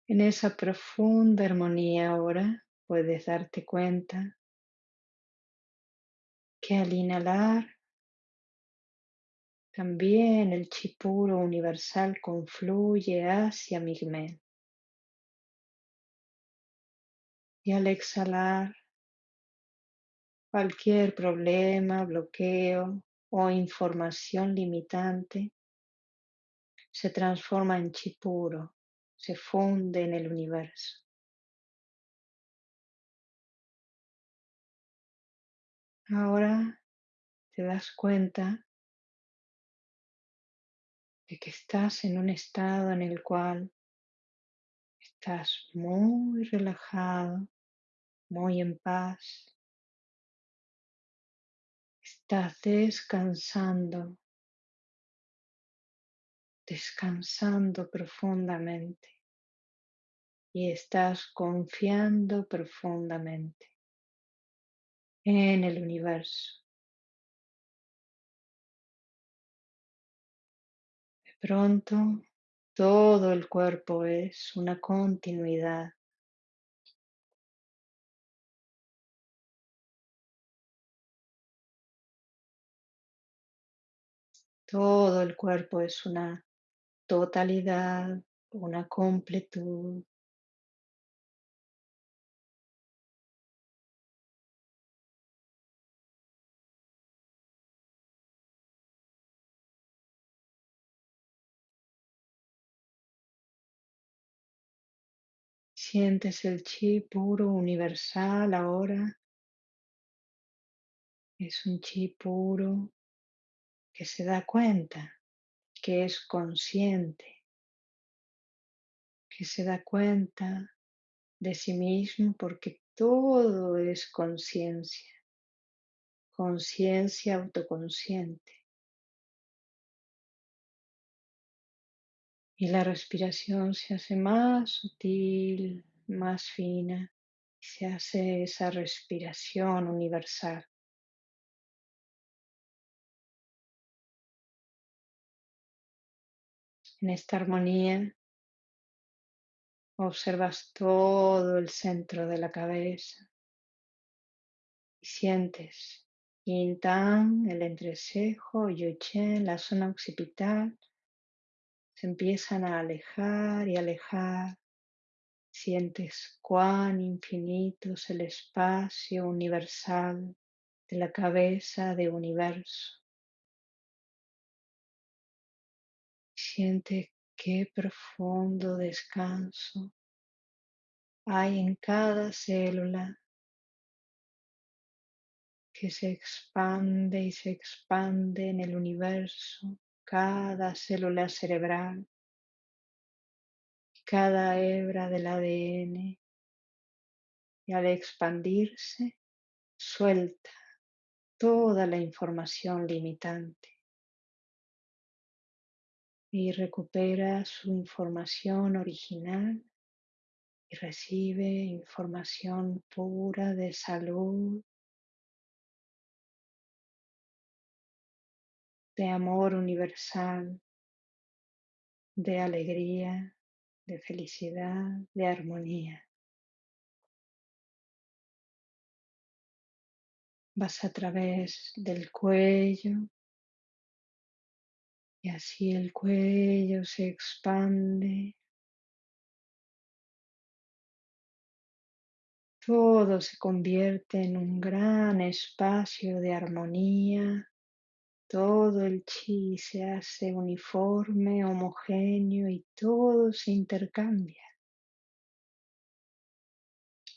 En esa profunda armonía ahora puedes darte cuenta que al inhalar también el chi puro universal confluye hacia Migmen. Y al exhalar, cualquier problema, bloqueo o información limitante se transforma en chi puro se funde en el universo. Ahora te das cuenta de que estás en un estado en el cual estás muy relajado, muy en paz. Estás descansando, descansando profundamente. Y estás confiando profundamente en el universo. De pronto, todo el cuerpo es una continuidad. Todo el cuerpo es una totalidad, una completud. Sientes el chi puro universal ahora. Es un chi puro que se da cuenta, que es consciente, que se da cuenta de sí mismo porque todo es conciencia, conciencia autoconsciente. Y la respiración se hace más sutil, más fina, y se hace esa respiración universal. En esta armonía observas todo el centro de la cabeza y sientes Yin el entrecejo, Yu la zona occipital se empiezan a alejar y alejar. Sientes cuán infinito es el espacio universal de la cabeza de universo. Siente qué profundo descanso hay en cada célula que se expande y se expande en el universo cada célula cerebral, cada hebra del ADN y al expandirse suelta toda la información limitante. Y recupera su información original y recibe información pura de salud, de amor universal, de alegría, de felicidad, de armonía. Vas a través del cuello y así el cuello se expande. Todo se convierte en un gran espacio de armonía Todo el chi se hace uniforme, homogéneo y todo se intercambia.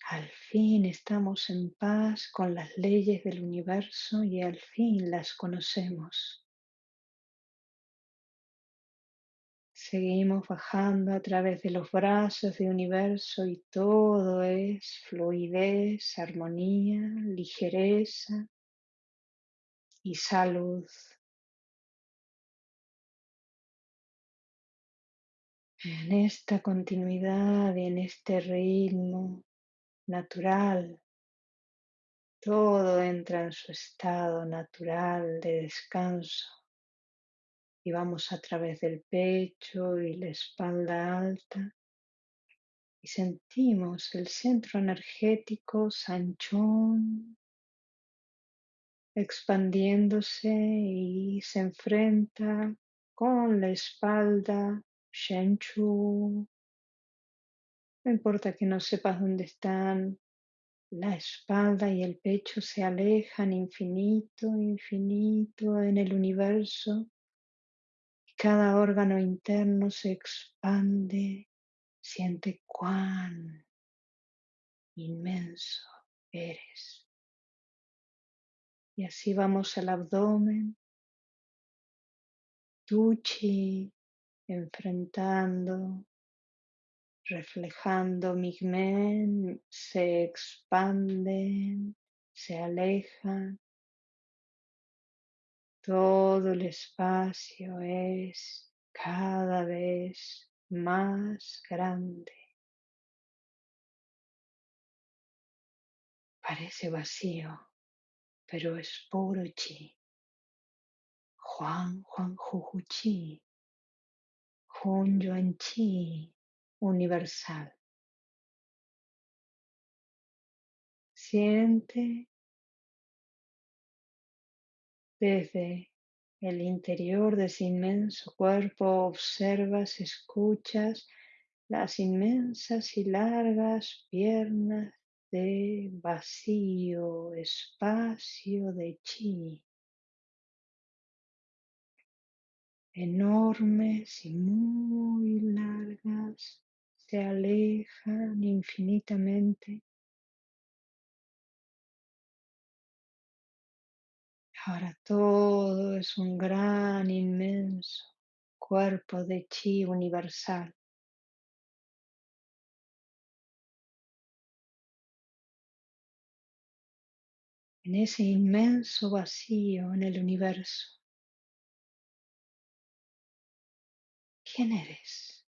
Al fin estamos en paz con las leyes del universo y al fin las conocemos. Seguimos bajando a través de los brazos del universo y todo es fluidez, armonía, ligereza y salud. En esta continuidad y en este ritmo natural, todo entra en su estado natural de descanso y vamos a través del pecho y la espalda alta y sentimos el centro energético Sanchón expandiéndose y se enfrenta con la espalda Shenchu. No importa que no sepas dónde están, la espalda y el pecho se alejan infinito, infinito en el universo. Cada órgano interno se expande. Siente cuán inmenso eres. Y así vamos al abdomen, Tuchi enfrentando, reflejando Migmen, se expanden, se alejan. Todo el espacio es cada vez más grande. Parece vacío, pero es puro chi. Juan Juan Juju Chi. Hun Yuan Chi universal. Siente desde el interior de ese inmenso cuerpo, observas, escuchas las inmensas y largas piernas de vacío, espacio de chi. enormes y muy largas se alejan infinitamente. Ahora todo es un gran, inmenso cuerpo de chi universal. En ese inmenso vacío en el universo ¿Quién eres?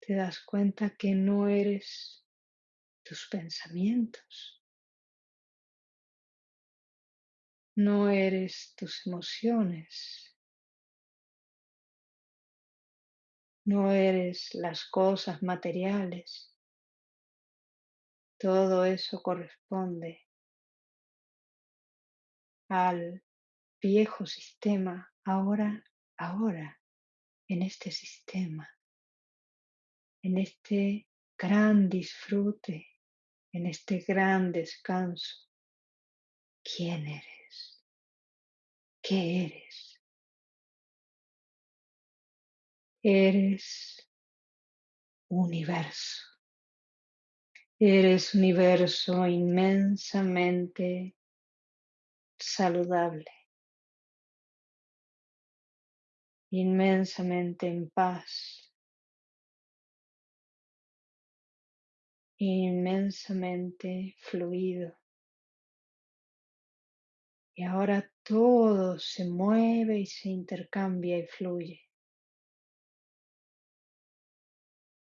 Te das cuenta que no eres tus pensamientos, no eres tus emociones, no eres las cosas materiales. Todo eso corresponde al viejo sistema, ahora, ahora, en este sistema, en este gran disfrute, en este gran descanso. ¿Quién eres? ¿Qué eres? Eres universo. Eres universo inmensamente saludable. inmensamente en paz, inmensamente fluido. Y ahora todo se mueve y se intercambia y fluye.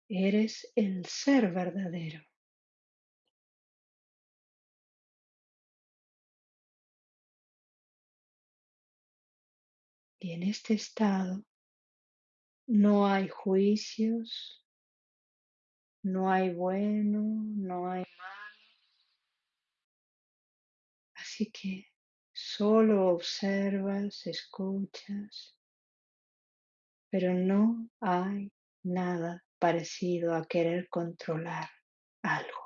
Eres el ser verdadero. Y en este estado no hay juicios, no hay bueno, no hay malo. Así que solo observas, escuchas, pero no hay nada parecido a querer controlar algo.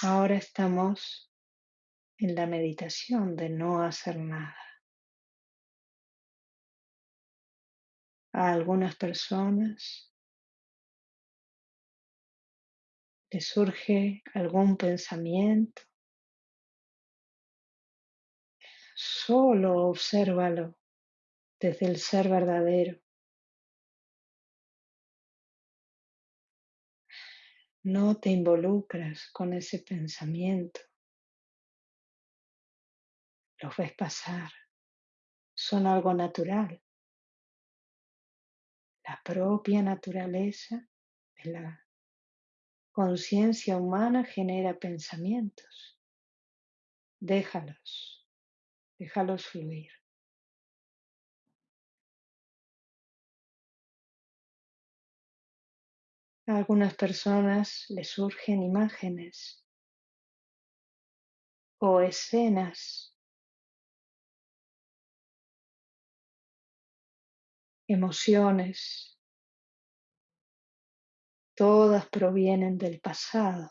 Ahora estamos en la meditación de no hacer nada. A algunas personas les surge algún pensamiento. Solo obsérvalo desde el ser verdadero. No te involucras con ese pensamiento. Los ves pasar. Son algo natural. La propia naturaleza de la conciencia humana genera pensamientos. Déjalos, déjalos fluir. A algunas personas les surgen imágenes o escenas, emociones, todas provienen del pasado.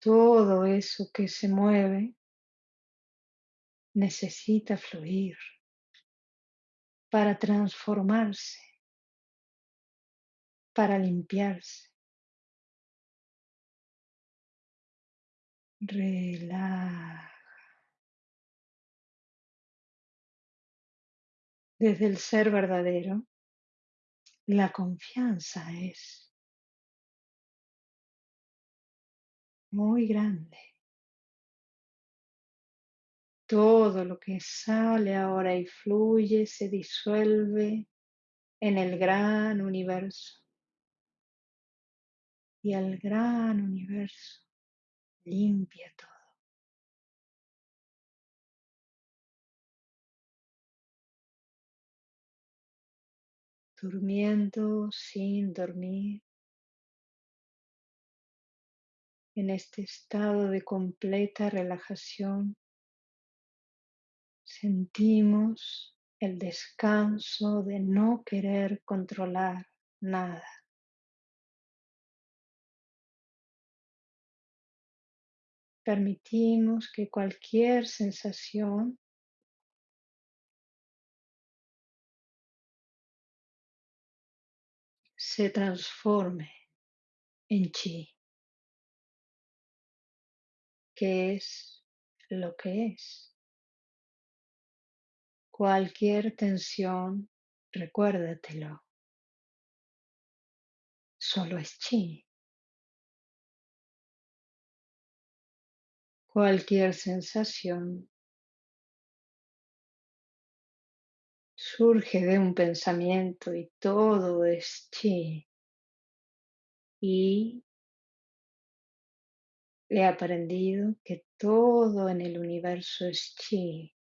Todo eso que se mueve necesita fluir para transformarse, para limpiarse. Relaja. Desde el ser verdadero, la confianza es muy grande. Todo lo que sale ahora y fluye se disuelve en el gran universo. Y el gran universo limpia todo. Durmiendo sin dormir. En este estado de completa relajación sentimos el descanso de no querer controlar nada. Permitimos que cualquier sensación se transforme en chi, que es lo que es. Cualquier tensión, recuérdatelo, solo es chi. Cualquier sensación surge de un pensamiento y todo es chi. Y he aprendido que todo en el universo es chi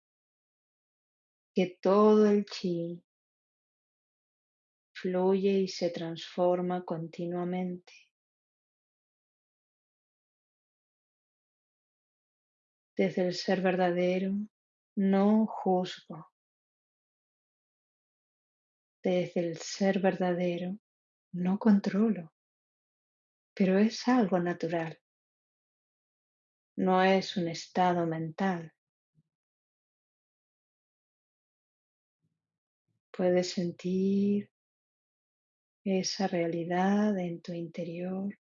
que todo el chi fluye y se transforma continuamente. Desde el ser verdadero no juzgo. Desde el ser verdadero no controlo, pero es algo natural. No es un estado mental. Puedes sentir esa realidad en tu interior.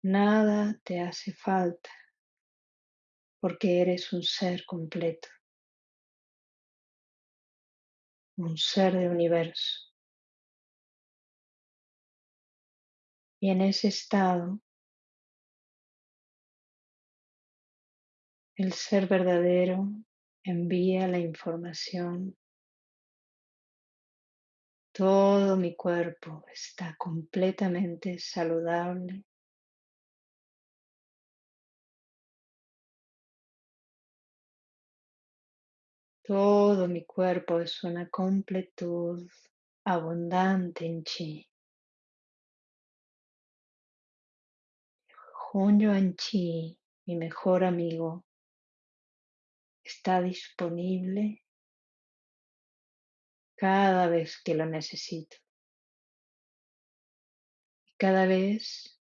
Nada te hace falta porque eres un ser completo, un ser de universo. Y en ese estado, el ser verdadero envía la información. Todo mi cuerpo está completamente saludable. Todo mi cuerpo es una completud abundante en chi. Yuan Chi, mi mejor amigo, está disponible cada vez que lo necesito. Cada vez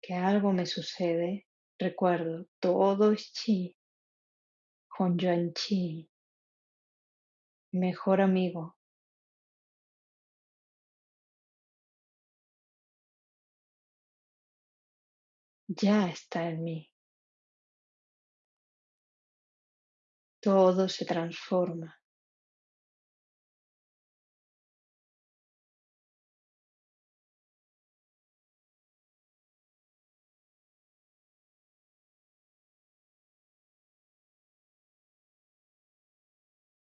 que algo me sucede, recuerdo, todo es chi, Yuan Chi, mejor amigo. Ya está en mí. Todo se transforma.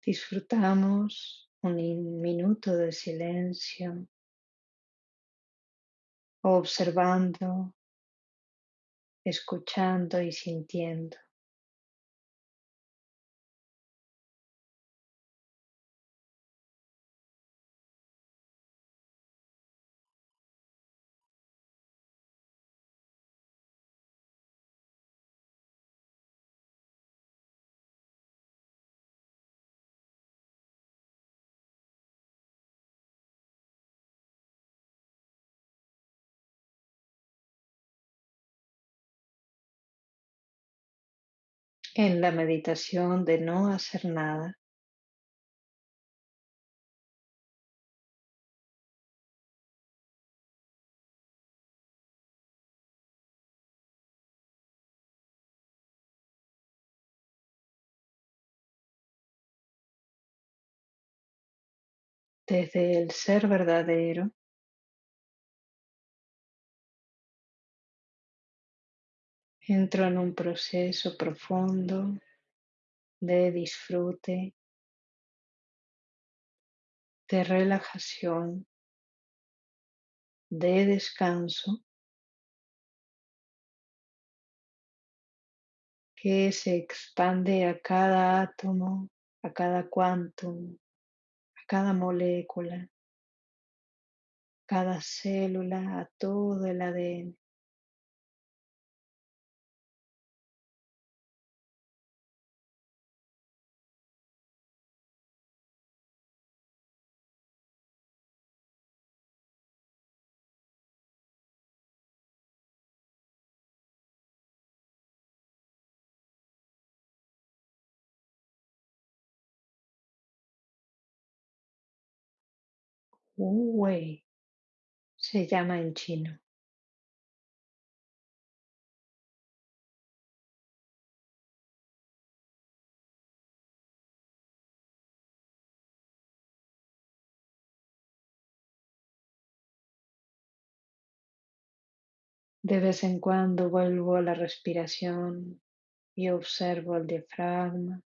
Disfrutamos un minuto de silencio, observando, escuchando y sintiendo. En la meditación de no hacer nada, desde el ser verdadero, entro en un proceso profundo de disfrute, de relajación, de descanso que se expande a cada átomo, a cada quantum, a cada molécula, cada célula, a todo el ADN. Wu se llama en chino. De vez en cuando vuelvo a la respiración y observo el diafragma.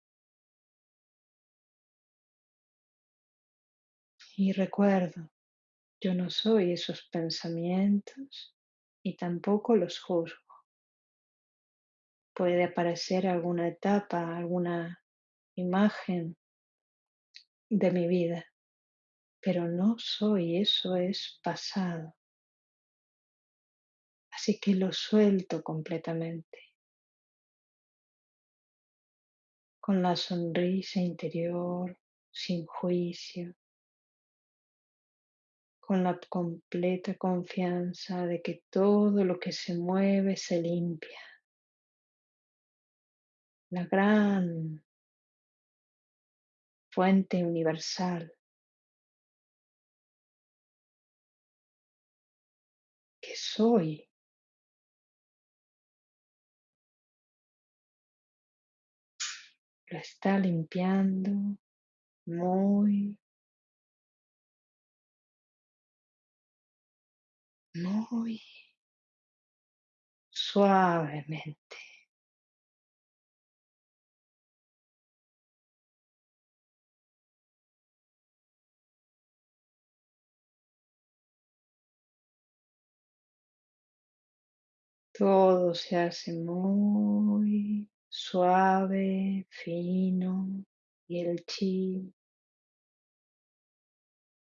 Y recuerdo, yo no soy esos pensamientos y tampoco los juzgo. Puede aparecer alguna etapa, alguna imagen de mi vida, pero no soy, eso es pasado. Así que lo suelto completamente. Con la sonrisa interior, sin juicio, con la completa confianza de que todo lo que se mueve se limpia. La gran fuente universal que soy lo está limpiando muy, muy suavemente. Todo se hace muy suave, fino y el chi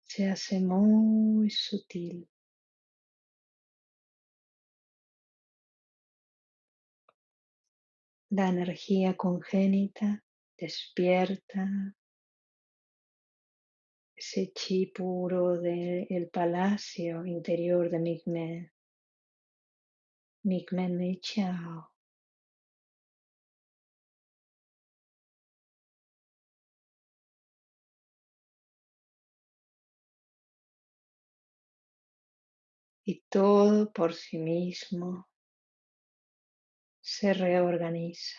se hace muy sutil. La energía congénita despierta ese chi puro del palacio interior de Migmen. Migmen Ni Chao. Y todo por sí mismo se reorganiza.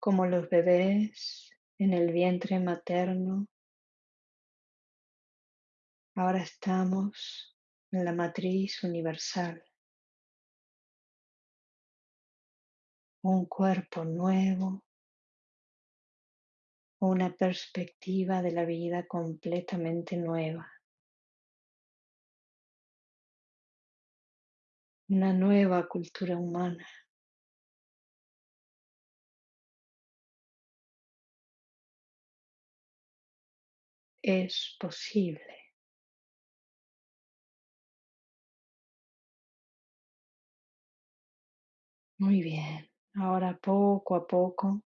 Como los bebés en el vientre materno, ahora estamos en la matriz universal. Un cuerpo nuevo, una perspectiva de la vida completamente nueva. Una nueva cultura humana. Es posible. Muy bien. Ahora poco a poco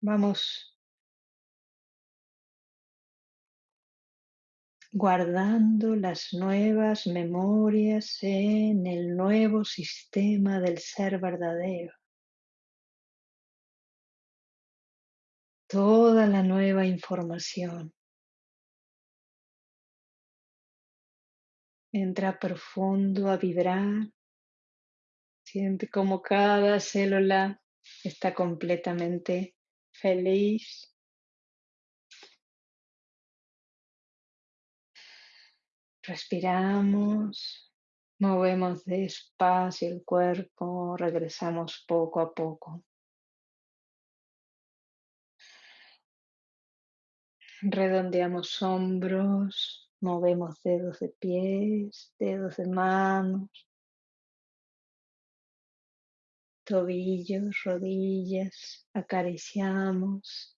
vamos guardando las nuevas memorias en el nuevo sistema del ser verdadero. Toda la nueva información entra profundo a vibrar. Siente como cada célula está completamente feliz Respiramos, movemos despacio el cuerpo, regresamos poco a poco. Redondeamos hombros, movemos dedos de pies, dedos de manos, tobillos, rodillas, acariciamos.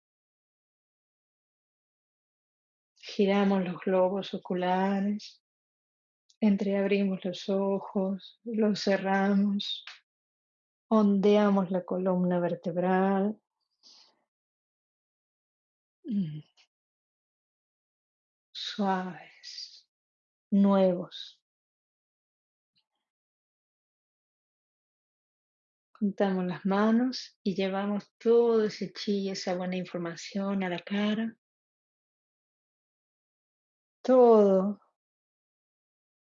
Giramos los globos oculares, entreabrimos los ojos, los cerramos, ondeamos la columna vertebral. Mm. Suaves, nuevos. Juntamos las manos y llevamos todo ese chi, esa buena información a la cara todo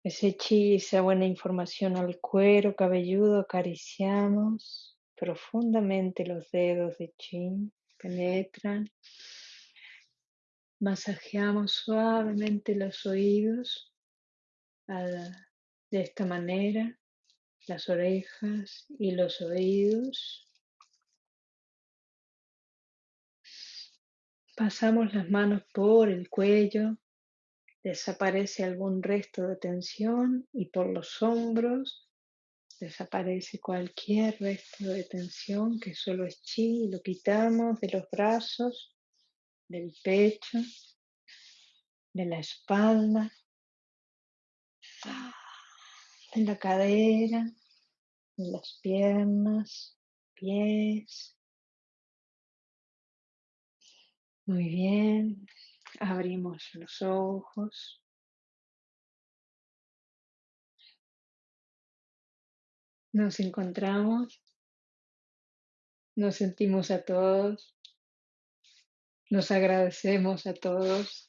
ese chi, esa buena información al cuero cabelludo, acariciamos profundamente los dedos de chi, penetran, masajeamos suavemente los oídos de esta manera, las orejas y los oídos. Pasamos las manos por el cuello, desaparece algún resto de tensión y por los hombros desaparece cualquier resto de tensión que solo es chi, lo quitamos de los brazos, del pecho, de la espalda, de la cadera, de las piernas, pies. Muy bien, Abrimos los ojos. Nos encontramos. Nos sentimos a todos. Nos agradecemos a todos.